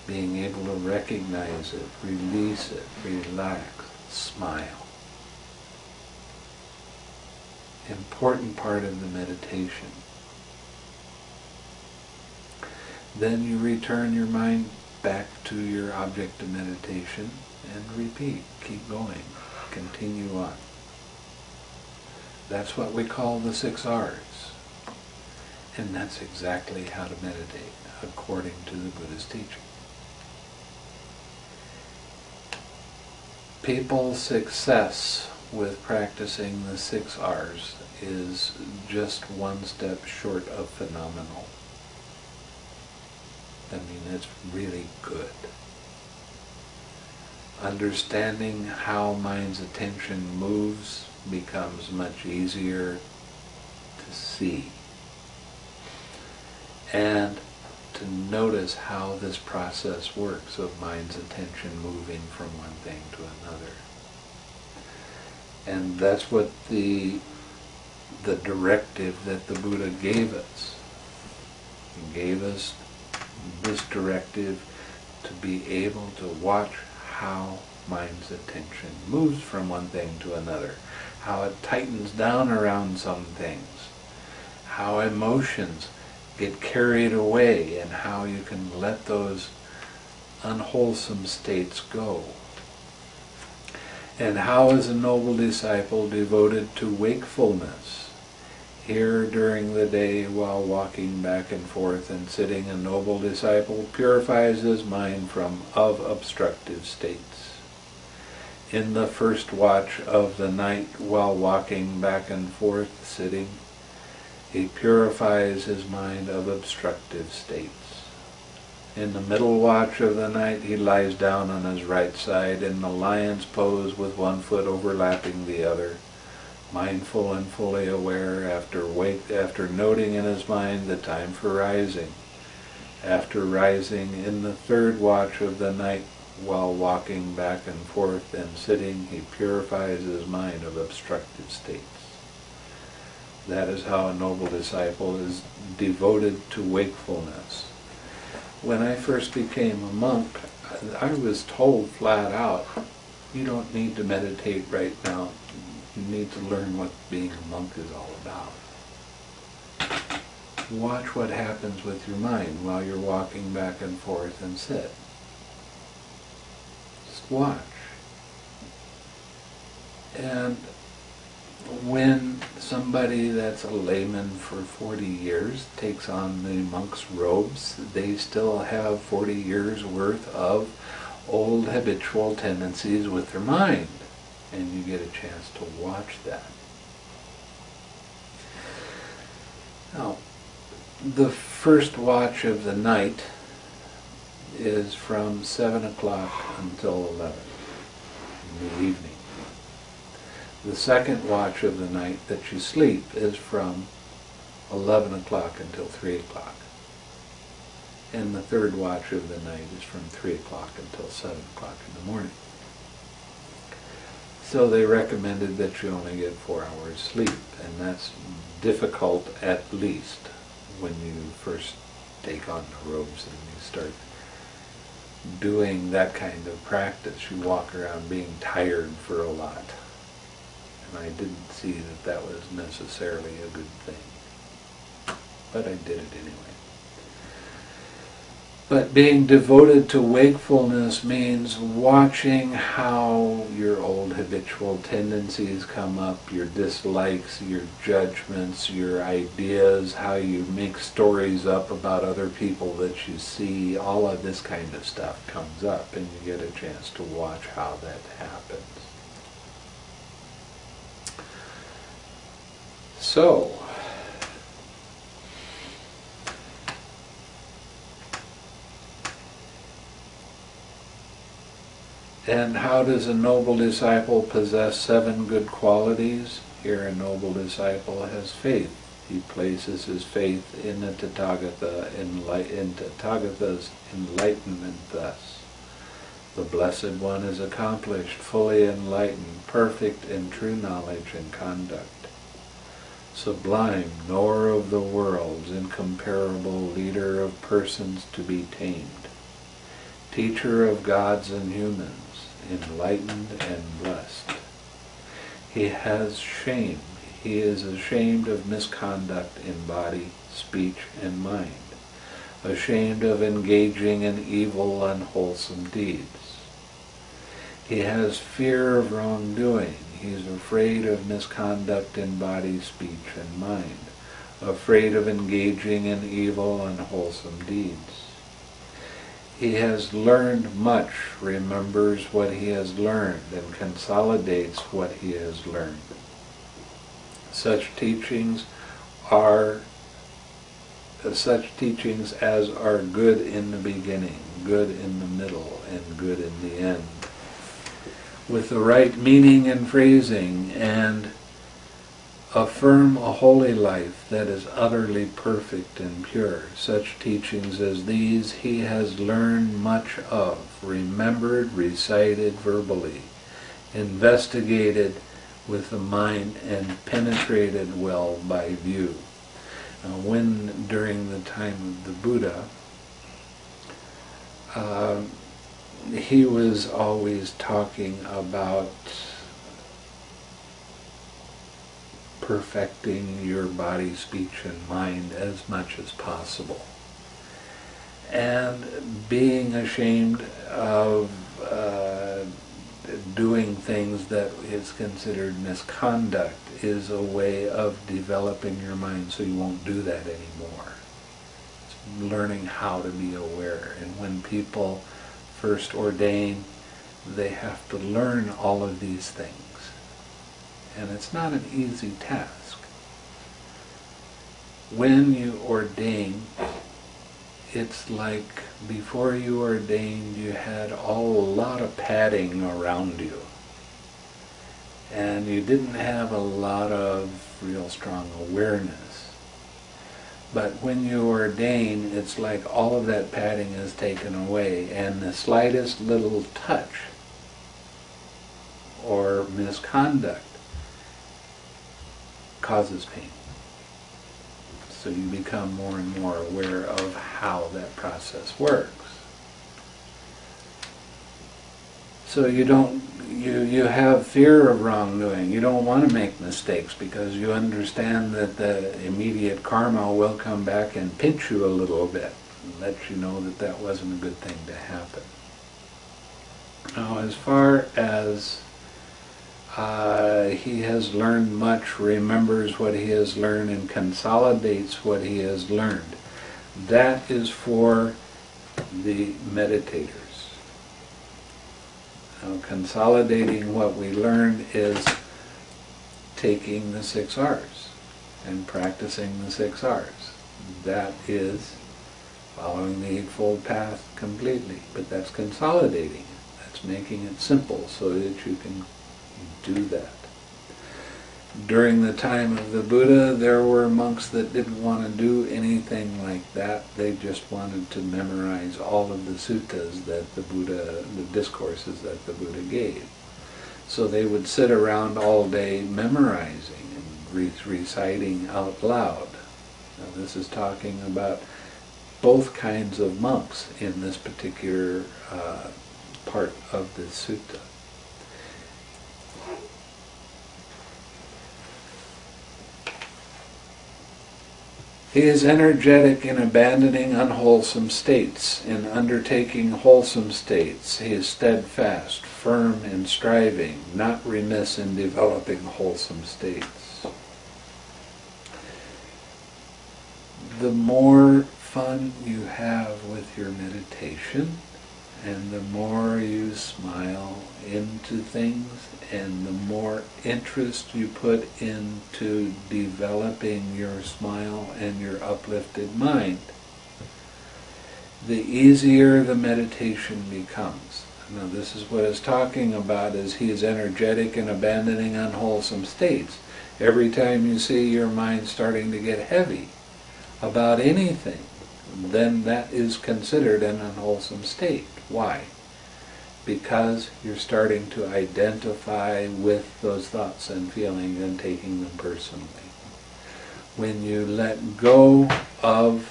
being able to recognize it, release it, relax, smile. Important part of the meditation. Then you return your mind back to your object of meditation and repeat. Keep going. Continue on. That's what we call the six R's. And that's exactly how to meditate according to the Buddha's teaching. People's success with practicing the six R's is just one step short of phenomenal. I mean, it's really good. understanding how mind's attention moves becomes much easier to see. And to notice how this process works of mind's attention moving from one thing to another. And that's what the the directive that the Buddha gave us. He gave us this directive to be able to watch how mind's attention moves from one thing to another, how it tightens down around some things, how emotions get carried away, and how you can let those unwholesome states go. And how is a noble disciple devoted to wakefulness? Here during the day while walking back and forth and sitting, a noble disciple purifies his mind from of obstructive states. In the first watch of the night while walking back and forth, sitting, he purifies his mind of obstructive states. In the middle watch of the night he lies down on his right side in the lion's pose with one foot overlapping the other mindful and fully aware after wake after noting in his mind the time for rising. After rising in the third watch of the night while walking back and forth and sitting he purifies his mind of obstructive states. That is how a noble disciple is devoted to wakefulness. When i first became a monk i was told flat out you don't need to meditate right now you need to learn what being a monk is all about. Watch what happens with your mind while you're walking back and forth and sit. Just watch. And when somebody that's a layman for 40 years takes on the monk's robes, they still have 40 years worth of old habitual tendencies with their mind and you get a chance to watch that. Now, the first watch of the night is from 7 o'clock until 11 in the evening. The second watch of the night that you sleep is from 11 o'clock until 3 o'clock. And the third watch of the night is from 3 o'clock until 7 o'clock in the morning. So they recommended that you only get four hours sleep, and that's difficult at least when you first take on the robes and you start doing that kind of practice. You walk around being tired for a lot. And I didn't see that that was necessarily a good thing. But I did it anyway. But being devoted to wakefulness means watching how your old habitual tendencies come up, your dislikes, your judgments, your ideas, how you make stories up about other people that you see, all of this kind of stuff comes up and you get a chance to watch how that happens. So, And how does a noble disciple possess seven good qualities? Here a noble disciple has faith. He places his faith in the Tathagata, in Tathagata's enlightenment thus. The Blessed One is accomplished, fully enlightened, perfect in true knowledge and conduct. Sublime, knower of the worlds, incomparable leader of persons to be tamed, teacher of gods and humans, enlightened and blessed. He has shame. He is ashamed of misconduct in body, speech, and mind, ashamed of engaging in evil, unwholesome deeds. He has fear of wrongdoing. He is afraid of misconduct in body, speech, and mind, afraid of engaging in evil, unwholesome deeds. He has learned much, remembers what he has learned, and consolidates what he has learned. Such teachings are such teachings as are good in the beginning, good in the middle, and good in the end. with the right meaning and phrasing and affirm a holy life that is utterly perfect and pure. Such teachings as these he has learned much of, remembered, recited verbally, investigated with the mind, and penetrated well by view. Now, when during the time of the Buddha, uh, he was always talking about perfecting your body, speech, and mind as much as possible. And being ashamed of uh, doing things that is considered misconduct is a way of developing your mind so you won't do that anymore. It's learning how to be aware. And when people first ordain, they have to learn all of these things and it's not an easy task. When you ordain, it's like before you ordained, you had a lot of padding around you. And you didn't have a lot of real strong awareness. But when you ordain, it's like all of that padding is taken away, and the slightest little touch or misconduct causes pain. So you become more and more aware of how that process works. So you don't you you have fear of wrongdoing. You don't want to make mistakes because you understand that the immediate karma will come back and pinch you a little bit and let you know that that wasn't a good thing to happen. Now, as far as uh, he has learned much, remembers what he has learned, and consolidates what he has learned. That is for the meditators. Now, consolidating what we learned is taking the six R's and practicing the six R's. That is following the Eightfold Path completely. But that's consolidating it. That's making it simple so that you can do that. During the time of the Buddha, there were monks that didn't want to do anything like that. They just wanted to memorize all of the suttas that the Buddha, the discourses that the Buddha gave. So they would sit around all day memorizing and re reciting out loud. Now this is talking about both kinds of monks in this particular uh, part of the sutta. He is energetic in abandoning unwholesome states, in undertaking wholesome states. He is steadfast, firm in striving, not remiss in developing wholesome states. The more fun you have with your meditation, and the more you smile into things and the more interest you put into developing your smile and your uplifted mind, the easier the meditation becomes. Now this is what it's talking about is he is energetic in abandoning unwholesome states. Every time you see your mind starting to get heavy about anything, then that is considered an unwholesome state. Why? Because you're starting to identify with those thoughts and feelings and taking them personally. When you let go of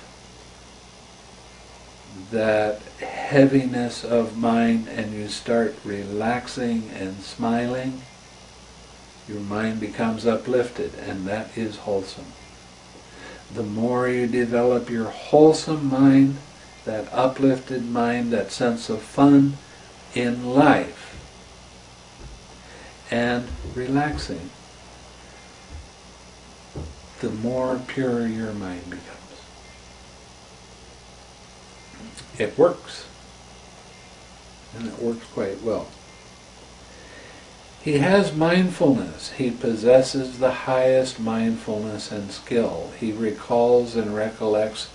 that heaviness of mind and you start relaxing and smiling, your mind becomes uplifted and that is wholesome. The more you develop your wholesome mind, that uplifted mind, that sense of fun in life, and relaxing, the more pure your mind becomes. It works, and it works quite well. He has mindfulness. He possesses the highest mindfulness and skill. He recalls and recollects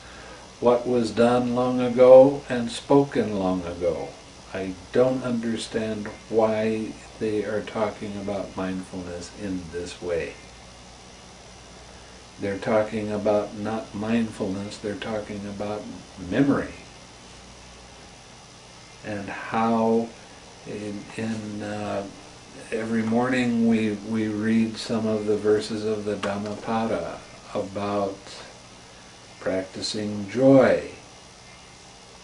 what was done long ago and spoken long ago. I don't understand why they are talking about mindfulness in this way. They're talking about not mindfulness, they're talking about memory. And how in, in uh, every morning we, we read some of the verses of the Dhammapada about practicing joy.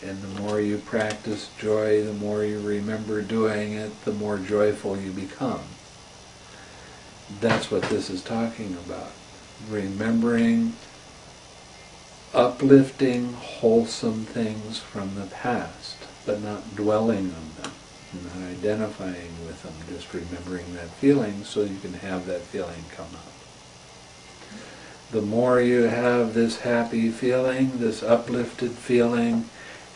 And the more you practice joy, the more you remember doing it, the more joyful you become. That's what this is talking about. Remembering uplifting, wholesome things from the past, but not dwelling on them, not identifying with them, just remembering that feeling so you can have that feeling come up the more you have this happy feeling, this uplifted feeling,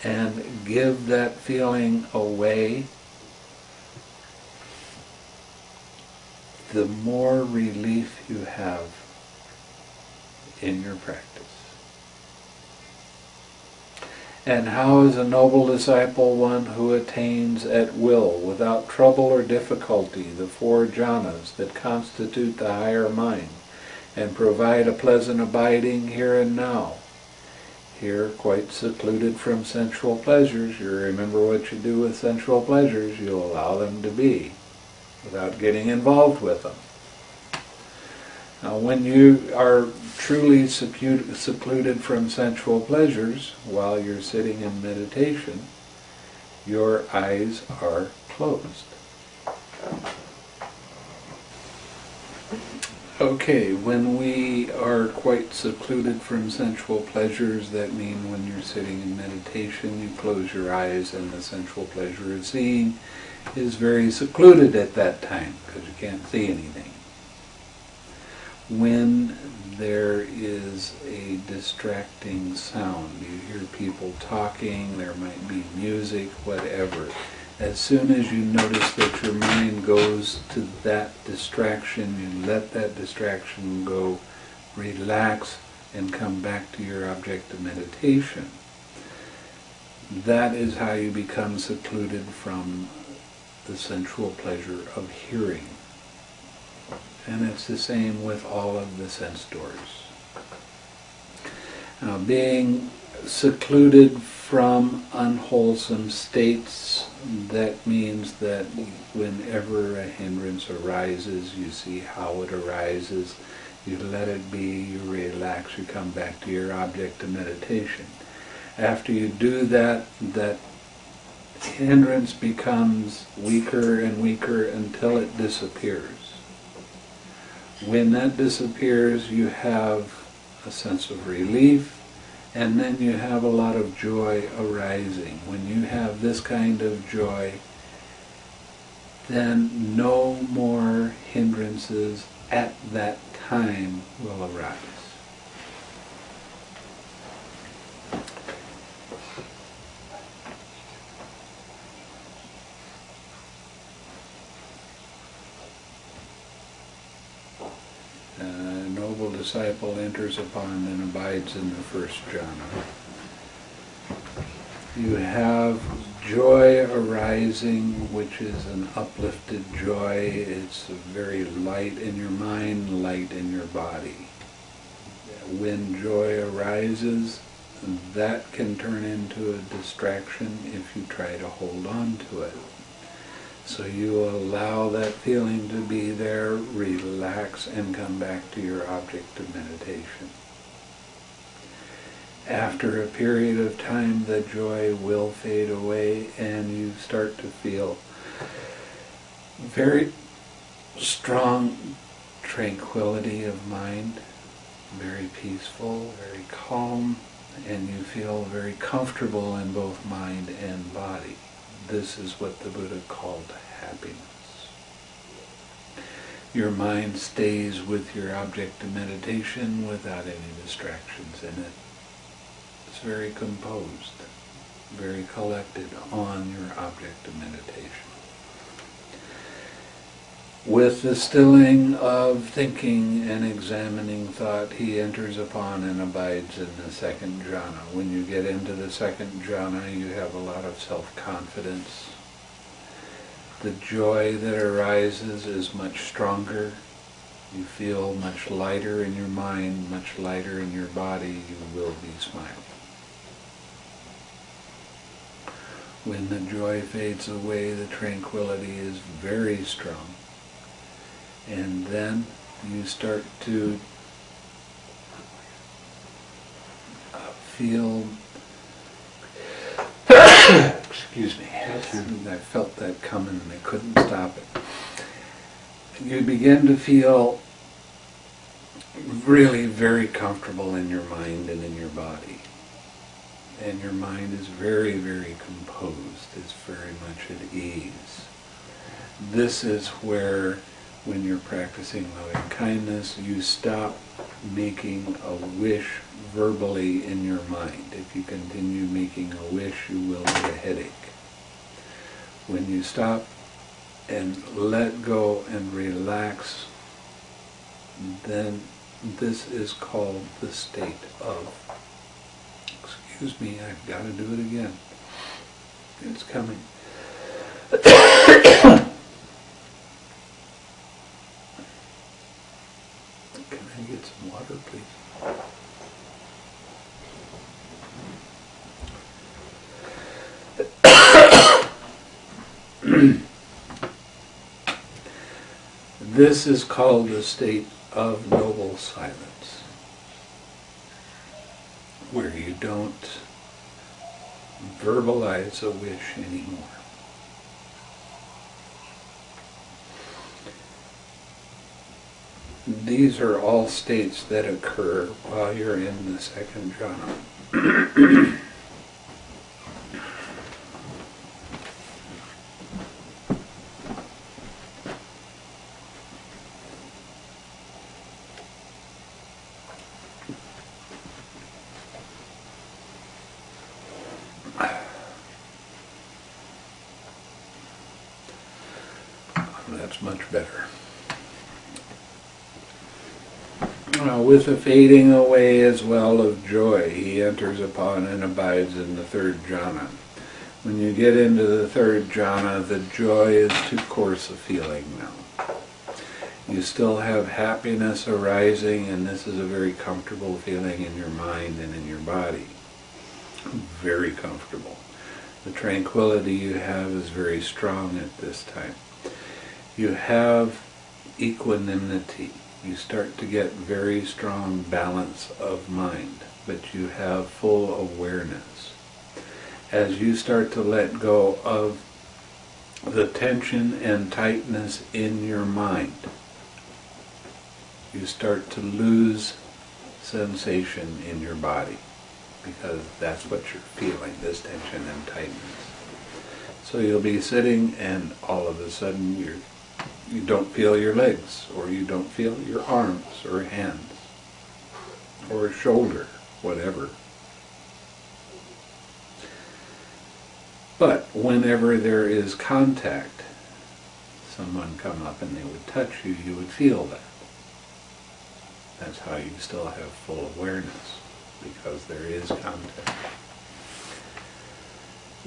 and give that feeling away, the more relief you have in your practice. And how is a noble disciple one who attains at will, without trouble or difficulty, the four jhanas that constitute the higher mind? And provide a pleasant abiding here and now. Here, quite secluded from sensual pleasures, you remember what you do with sensual pleasures, you allow them to be, without getting involved with them. Now, when you are truly secluded from sensual pleasures while you're sitting in meditation, your eyes are closed. Okay, when we are quite secluded from sensual pleasures, that means when you're sitting in meditation, you close your eyes and the sensual pleasure of seeing is very secluded at that time because you can't see anything. When there is a distracting sound, you hear people talking, there might be music, whatever, as soon as you notice that your mind goes to that distraction, you let that distraction go, relax, and come back to your object of meditation. That is how you become secluded from the sensual pleasure of hearing. And it's the same with all of the sense doors. Now, being secluded from unwholesome states, that means that whenever a hindrance arises, you see how it arises, you let it be, you relax, you come back to your object of meditation. After you do that, that hindrance becomes weaker and weaker until it disappears. When that disappears, you have a sense of relief, and then you have a lot of joy arising. When you have this kind of joy, then no more hindrances at that time will arise. Disciple enters upon and abides in the first jhana. You have joy arising, which is an uplifted joy. It's very light in your mind, light in your body. When joy arises, that can turn into a distraction if you try to hold on to it. So you allow that feeling to be there, relax, and come back to your object of meditation. After a period of time, the joy will fade away and you start to feel very strong tranquility of mind, very peaceful, very calm, and you feel very comfortable in both mind and body. This is what the Buddha called happiness. Your mind stays with your object of meditation without any distractions in it. It's very composed, very collected on your object of meditation. With the stilling of thinking and examining thought, he enters upon and abides in the second jhana. When you get into the second jhana, you have a lot of self-confidence, The joy that arises is much stronger. You feel much lighter in your mind, much lighter in your body. You will be smiling. When the joy fades away, the tranquility is very strong. And then you start to uh, feel [COUGHS] excuse me I felt that coming and I couldn't stop it. You begin to feel really very comfortable in your mind and in your body. And your mind is very very composed. It's very much at ease. This is where when you're practicing loving kindness, you stop making a wish verbally in your mind. If you continue making a wish, you will get a headache. When you stop and let go and relax, then this is called the state of, excuse me, I've got to do it again. It's coming. [COUGHS] Can I get some water, please? This is called the state of noble silence, where you don't verbalize a wish anymore. These are all states that occur while you're in the second jhana. That's much better. Now, with the fading away as well of joy, he enters upon and abides in the third jhana. When you get into the third jhana, the joy is too coarse a feeling now. You still have happiness arising, and this is a very comfortable feeling in your mind and in your body. Very comfortable. The tranquility you have is very strong at this time. You have equanimity you start to get very strong balance of mind, but you have full awareness. As you start to let go of the tension and tightness in your mind, you start to lose sensation in your body because that's what you're feeling, this tension and tightness. So you'll be sitting and all of a sudden you're you don't feel your legs, or you don't feel your arms or hands, or shoulder, whatever. But whenever there is contact, someone come up and they would touch you, you would feel that. That's how you still have full awareness, because there is contact.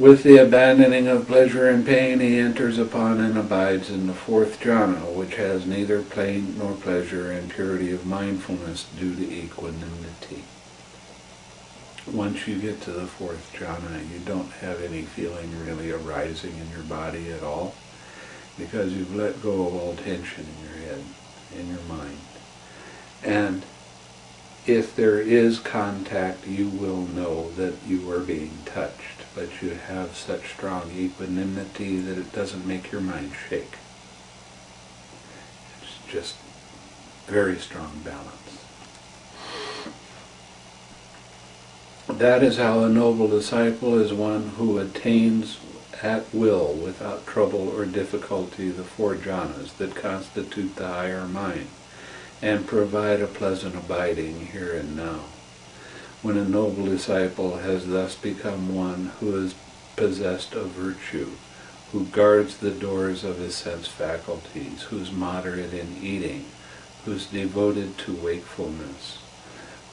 With the abandoning of pleasure and pain, he enters upon and abides in the fourth jhana, which has neither pain nor pleasure and purity of mindfulness due to equanimity. Once you get to the fourth jhana, you don't have any feeling really arising in your body at all, because you've let go of all tension in your head, in your mind. And if there is contact, you will know that you are being touched but you have such strong equanimity that it doesn't make your mind shake. It's just very strong balance. That is how a noble disciple is one who attains at will, without trouble or difficulty, the four jhanas that constitute the higher mind and provide a pleasant abiding here and now when a noble disciple has thus become one who is possessed of virtue, who guards the doors of his sense faculties, who's moderate in eating, who's devoted to wakefulness,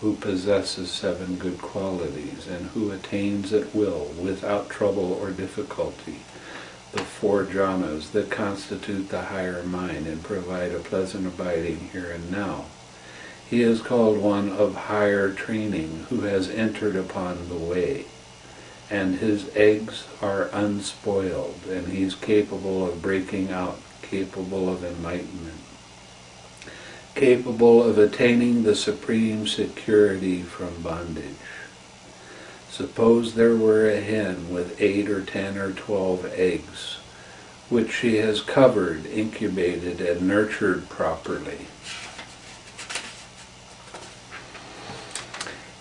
who possesses seven good qualities, and who attains at will, without trouble or difficulty, the four jhanas that constitute the higher mind and provide a pleasant abiding here and now. He is called one of higher training who has entered upon the way, and his eggs are unspoiled, and he is capable of breaking out, capable of enlightenment, capable of attaining the supreme security from bondage. Suppose there were a hen with eight or ten or twelve eggs, which she has covered, incubated, and nurtured properly.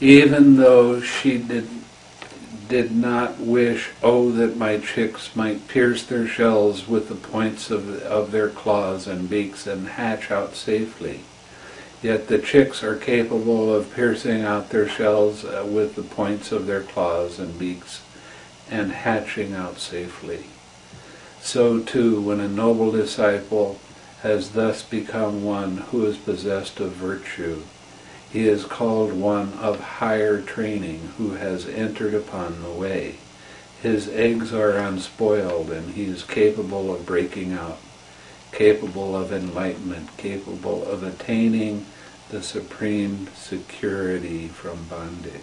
Even though she did, did not wish, oh, that my chicks might pierce their shells with the points of, of their claws and beaks and hatch out safely. Yet the chicks are capable of piercing out their shells uh, with the points of their claws and beaks and hatching out safely. So too, when a noble disciple has thus become one who is possessed of virtue, he is called one of higher training who has entered upon the way. His eggs are unspoiled and he is capable of breaking out, capable of enlightenment, capable of attaining the supreme security from bondage.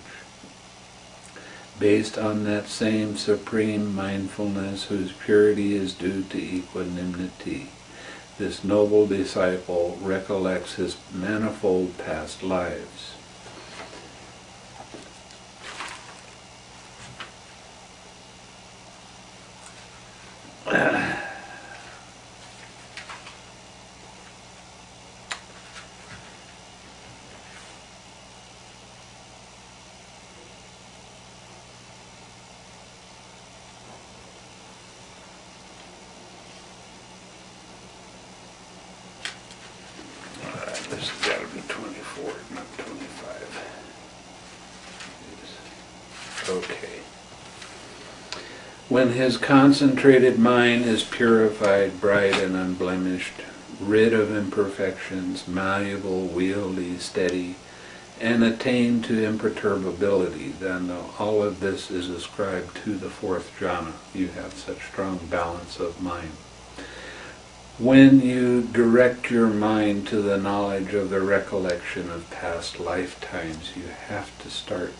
Based on that same supreme mindfulness whose purity is due to equanimity, this noble disciple recollects his manifold past lives. [CLEARS THROAT] Alright, this has got to be 24, not 25. Yes. Okay. When his concentrated mind is purified, bright and unblemished, rid of imperfections, malleable, wieldy, steady, and attained to imperturbability, then all of this is ascribed to the fourth jhana. You have such strong balance of mind. When you direct your mind to the knowledge of the recollection of past lifetimes, you have to start.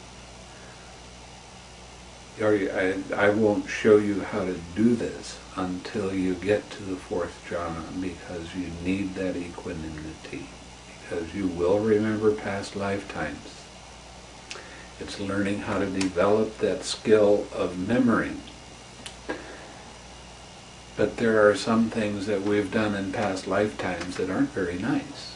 I, I won't show you how to do this until you get to the fourth jhana because you need that equanimity. Because you will remember past lifetimes. It's learning how to develop that skill of memory. But there are some things that we've done in past lifetimes that aren't very nice.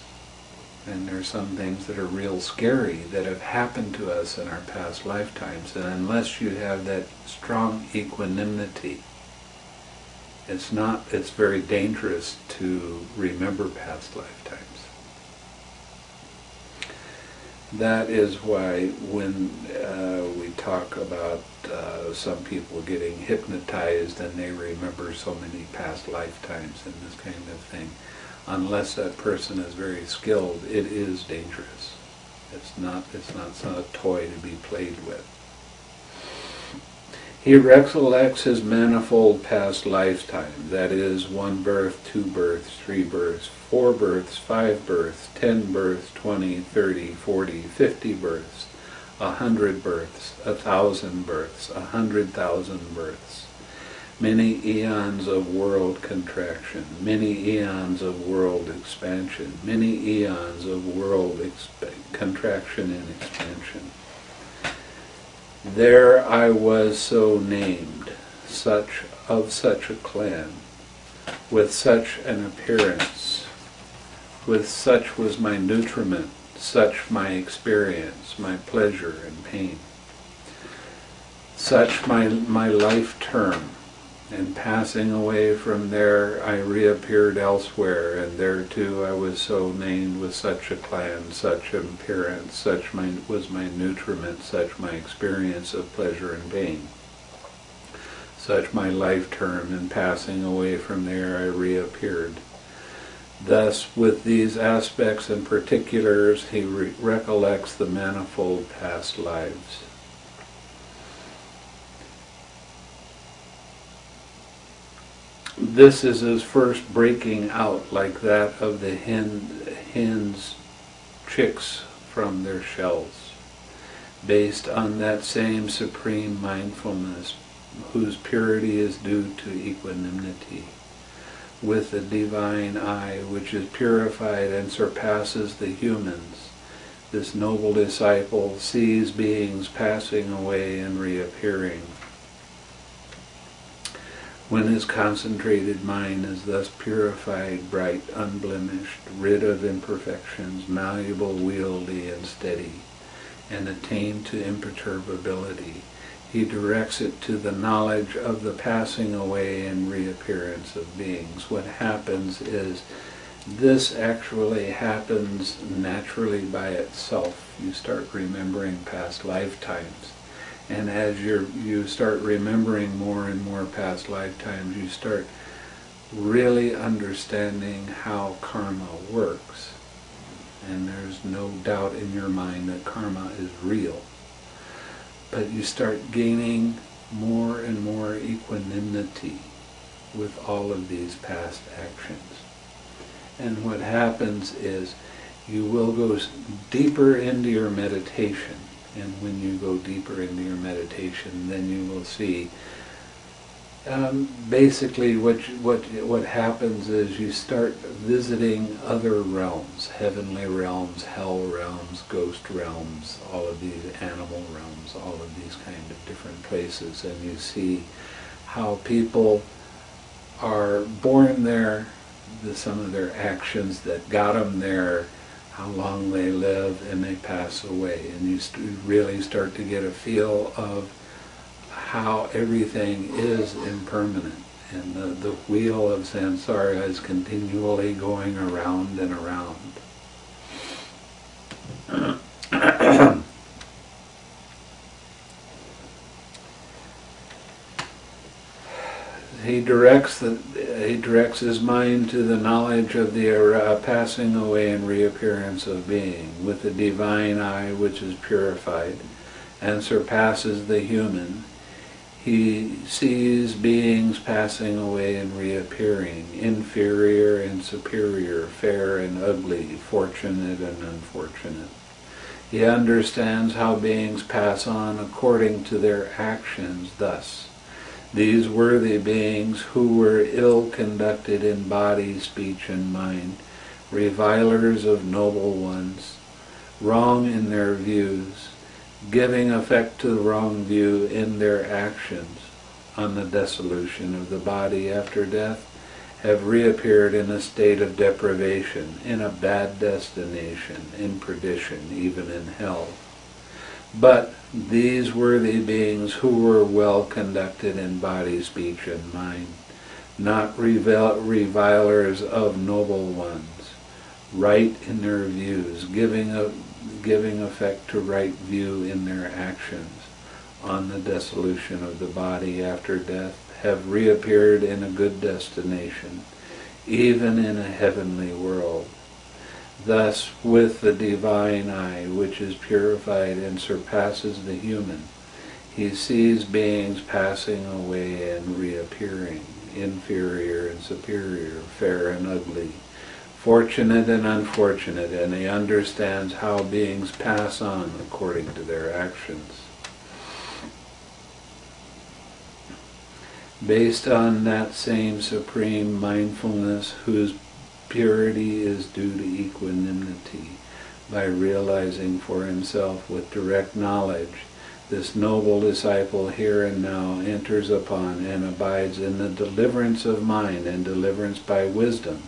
And there are some things that are real scary that have happened to us in our past lifetimes. And unless you have that strong equanimity, it's not, it's very dangerous to remember past lifetimes. That is why when uh, we talk about uh, some people getting hypnotized and they remember so many past lifetimes and this kind of thing, unless that person is very skilled, it is dangerous. It's not, it's not some toy to be played with. He recollects his manifold past lifetime, that is, one birth, two births, three births, four births, five births, ten births, twenty, thirty, forty, fifty births, a hundred births, a thousand births, a hundred thousand births, many eons of world contraction, many eons of world expansion, many eons of world contraction and expansion. There I was so named, such of such a clan, with such an appearance, with such was my nutriment, such my experience, my pleasure and pain, such my, my life term, and passing away from there I reappeared elsewhere, and there too I was so named with such a clan, such an appearance, such my, was my nutriment, such my experience of pleasure and pain. Such my life term, and passing away from there I reappeared. Thus, with these aspects and particulars, he re- recollects the manifold past lives. This is his first breaking out like that of the hen, hen's chicks from their shells, based on that same supreme mindfulness whose purity is due to equanimity, with the divine eye which is purified and surpasses the humans. This noble disciple sees beings passing away and reappearing. When his concentrated mind is thus purified, bright, unblemished, rid of imperfections, malleable, wieldy, and steady, and attained to imperturbability, he directs it to the knowledge of the passing away and reappearance of beings. What happens is this actually happens naturally by itself. You start remembering past lifetimes. And as you you start remembering more and more past lifetimes, you start really understanding how karma works. And there's no doubt in your mind that karma is real. But you start gaining more and more equanimity with all of these past actions. And what happens is you will go deeper into your meditation and when you go deeper into your meditation, then you will see. Um, basically, what what what happens is you start visiting other realms, heavenly realms, hell realms, ghost realms, all of these animal realms, all of these kind of different places, and you see how people are born there, the, some of their actions that got them there, how long they live and they pass away. And you really start to get a feel of how everything is impermanent. And the, the wheel of samsara is continually going around and around. [CLEARS THROAT] [COUGHS] he directs the, he directs his mind to the knowledge of the uh, passing away and reappearance of being, with the divine eye which is purified and surpasses the human. He sees beings passing away and reappearing, inferior and superior, fair and ugly, fortunate and unfortunate. He understands how beings pass on according to their actions thus these worthy beings who were ill conducted in body, speech, and mind, revilers of noble ones, wrong in their views, giving effect to the wrong view in their actions on the dissolution of the body after death, have reappeared in a state of deprivation, in a bad destination, in perdition, even in hell. But these worthy beings who were well conducted in body, speech, and mind, not revilers of noble ones, right in their views, giving, a, giving effect to right view in their actions on the dissolution of the body after death, have reappeared in a good destination, even in a heavenly world Thus, with the divine eye, which is purified and surpasses the human, he sees beings passing away and reappearing, inferior and superior, fair and ugly, fortunate and unfortunate, and he understands how beings pass on according to their actions. Based on that same supreme mindfulness whose Purity is due to equanimity by realizing for himself with direct knowledge this noble disciple here and now enters upon and abides in the deliverance of mind and deliverance by wisdom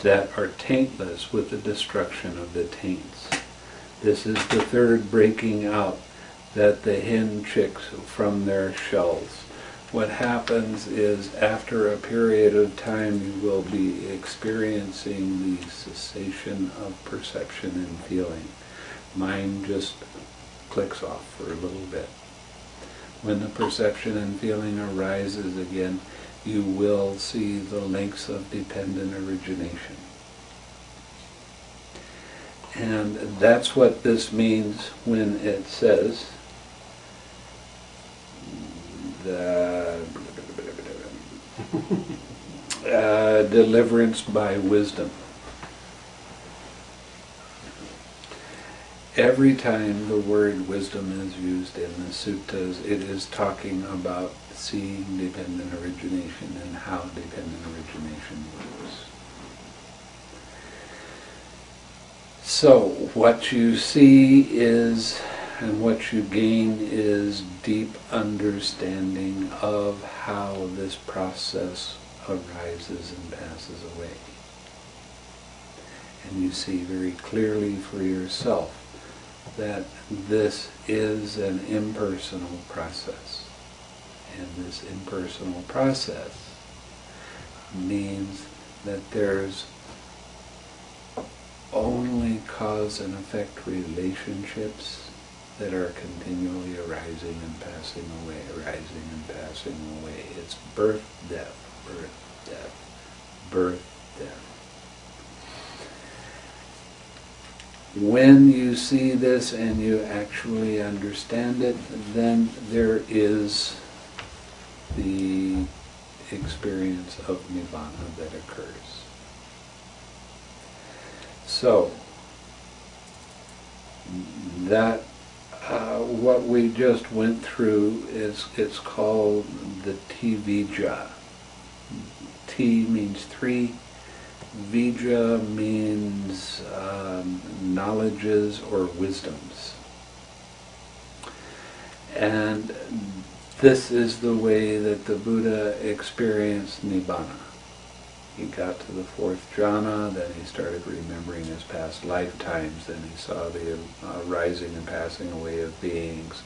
that are taintless with the destruction of the taints. This is the third breaking out that the hen chicks from their shells what happens is after a period of time you will be experiencing the cessation of perception and feeling. Mind just clicks off for a little bit. When the perception and feeling arises again, you will see the links of dependent origination. And that's what this means when it says that uh, deliverance by wisdom. Every time the word wisdom is used in the suttas, it is talking about seeing dependent origination and how dependent origination works. So, what you see is, and what you gain is deep understanding of how this process arises and passes away. And you see very clearly for yourself that this is an impersonal process. And this impersonal process means that there's only cause and effect relationships that are continually arising and passing away, arising and passing away. It's birth, death, birth, death, birth, death. When you see this and you actually understand it, then there is the experience of nirvana that occurs. So, that what we just went through is it's called the Te-Vijja. Te means three, Vijja means um, knowledges or wisdoms. And this is the way that the Buddha experienced Nibbana. He got to the fourth jhana, then he started remembering his past lifetimes, then he saw the uh, rising and passing away of beings,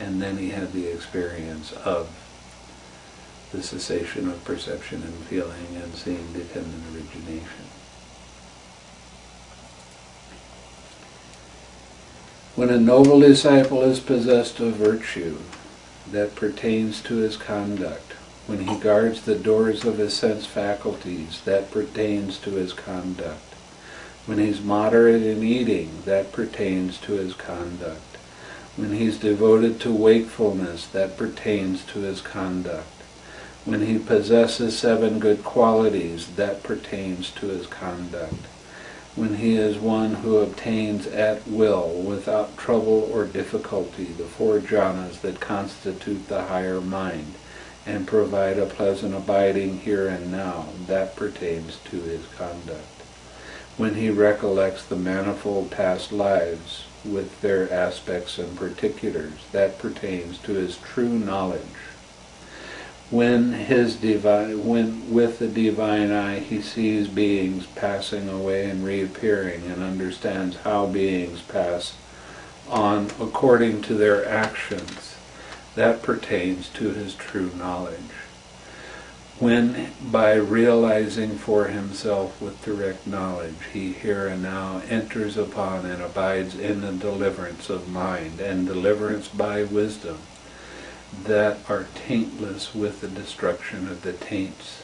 and then he had the experience of the cessation of perception and feeling and seeing dependent origination. When a noble disciple is possessed of virtue that pertains to his conduct, when he guards the doors of his sense faculties, that pertains to his conduct. When he's moderate in eating, that pertains to his conduct. When he's devoted to wakefulness, that pertains to his conduct. When he possesses seven good qualities, that pertains to his conduct. When he is one who obtains at will, without trouble or difficulty, the four jhanas that constitute the higher mind, and provide a pleasant abiding here and now, that pertains to his conduct. When he recollects the manifold past lives with their aspects and particulars, that pertains to his true knowledge. When his divine, when with the divine eye he sees beings passing away and reappearing and understands how beings pass on according to their actions, that pertains to his true knowledge. When, by realizing for himself with direct knowledge, he here and now enters upon and abides in the deliverance of mind and deliverance by wisdom that are taintless with the destruction of the taints,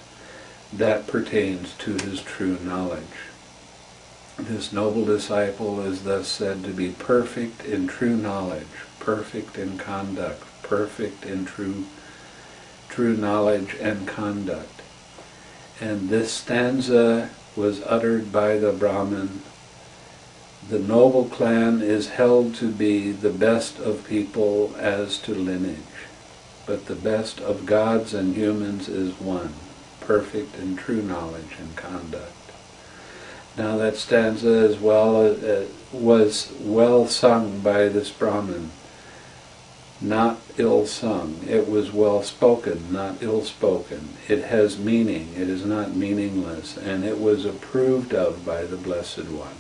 that pertains to his true knowledge. This noble disciple is thus said to be perfect in true knowledge, perfect in conduct, perfect in true, true knowledge and conduct. And this stanza was uttered by the Brahmin. The noble clan is held to be the best of people as to lineage, but the best of gods and humans is one, perfect in true knowledge and conduct. Now that stanza as well uh, was well sung by this Brahmin not ill sung. It was well spoken, not ill spoken. It has meaning, it is not meaningless, and it was approved of by the Blessed One.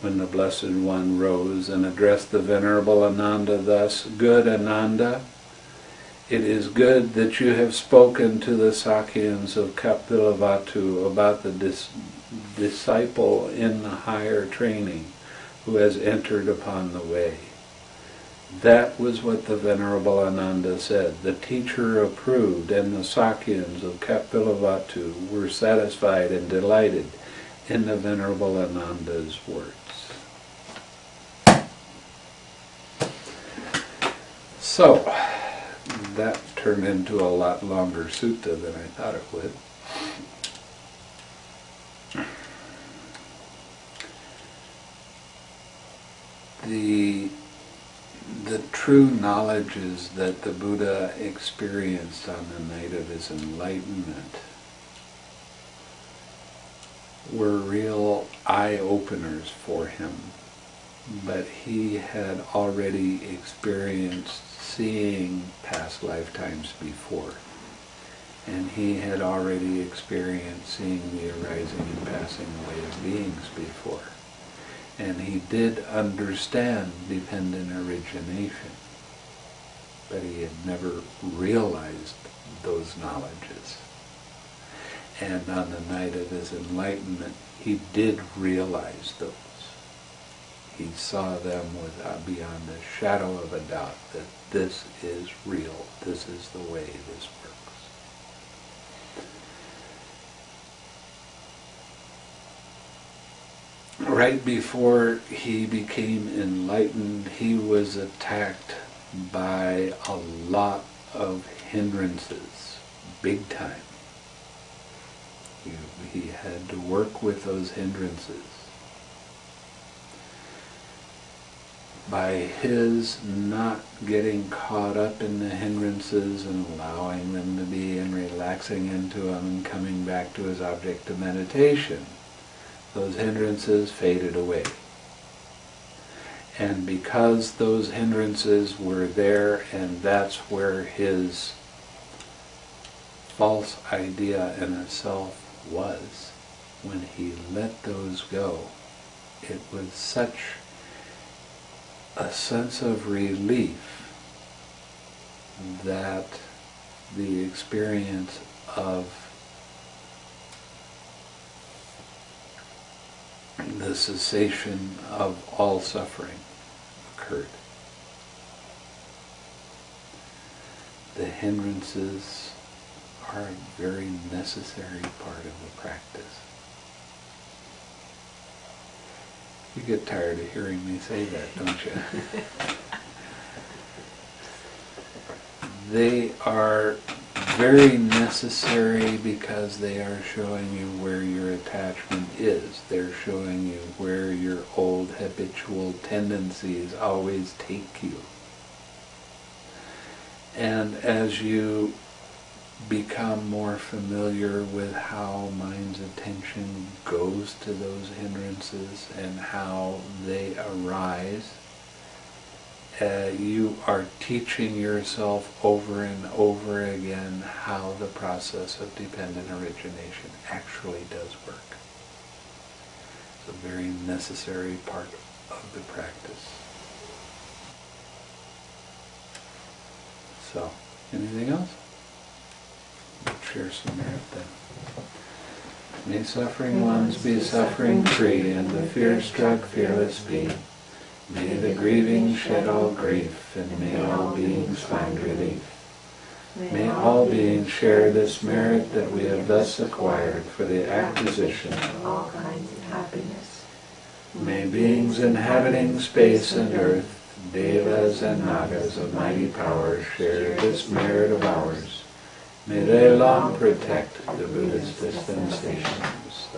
When the Blessed One rose and addressed the Venerable Ananda thus, Good Ananda, it is good that you have spoken to the Sakyans of Kapilavatthu about the dis- disciple in the higher training who has entered upon the way. That was what the Venerable Ananda said. The teacher approved, and the Sakyans of Kapilavatthu were satisfied and delighted in the Venerable Ananda's words. So, that turned into a lot longer sutta than I thought it would. the the true knowledges that the Buddha experienced on the night of his enlightenment were real eye openers for him. But he had already experienced seeing past lifetimes before. And he had already experienced seeing the arising and passing away of beings before. And he did understand dependent origination, but he had never realized those knowledges. And on the night of his enlightenment, he did realize those. He saw them without, uh, beyond the shadow of a doubt that this is real, this is the way this works. Right before he became enlightened, he was attacked by a lot of hindrances, big time. He, he had to work with those hindrances. By his not getting caught up in the hindrances and allowing them to be and relaxing into them and coming back to his object of meditation, those hindrances faded away. And because those hindrances were there, and that's where his false idea in itself was, when he let those go, it was such a sense of relief that the experience of the cessation of all suffering occurred. The hindrances are a very necessary part of the practice. You get tired of hearing me say that, don't you? [LAUGHS] they are very necessary because they are showing you where your attachment is. They're showing you where your old habitual tendencies always take you. And as you become more familiar with how mind's attention goes to those hindrances and how they arise, uh, you are teaching yourself over and over again how the process of dependent origination actually does work. It's a very necessary part of the practice. So, anything else? Share some merit then. May suffering ones be suffering free, and the fear-struck fearless be. May the grieving shed all grief, and may all beings find relief. May all beings share this merit that we have thus acquired for the acquisition of all kinds of happiness. May beings inhabiting space and earth, devas and nagas of mighty power share this merit of ours. May they long protect the Buddhist dispensations.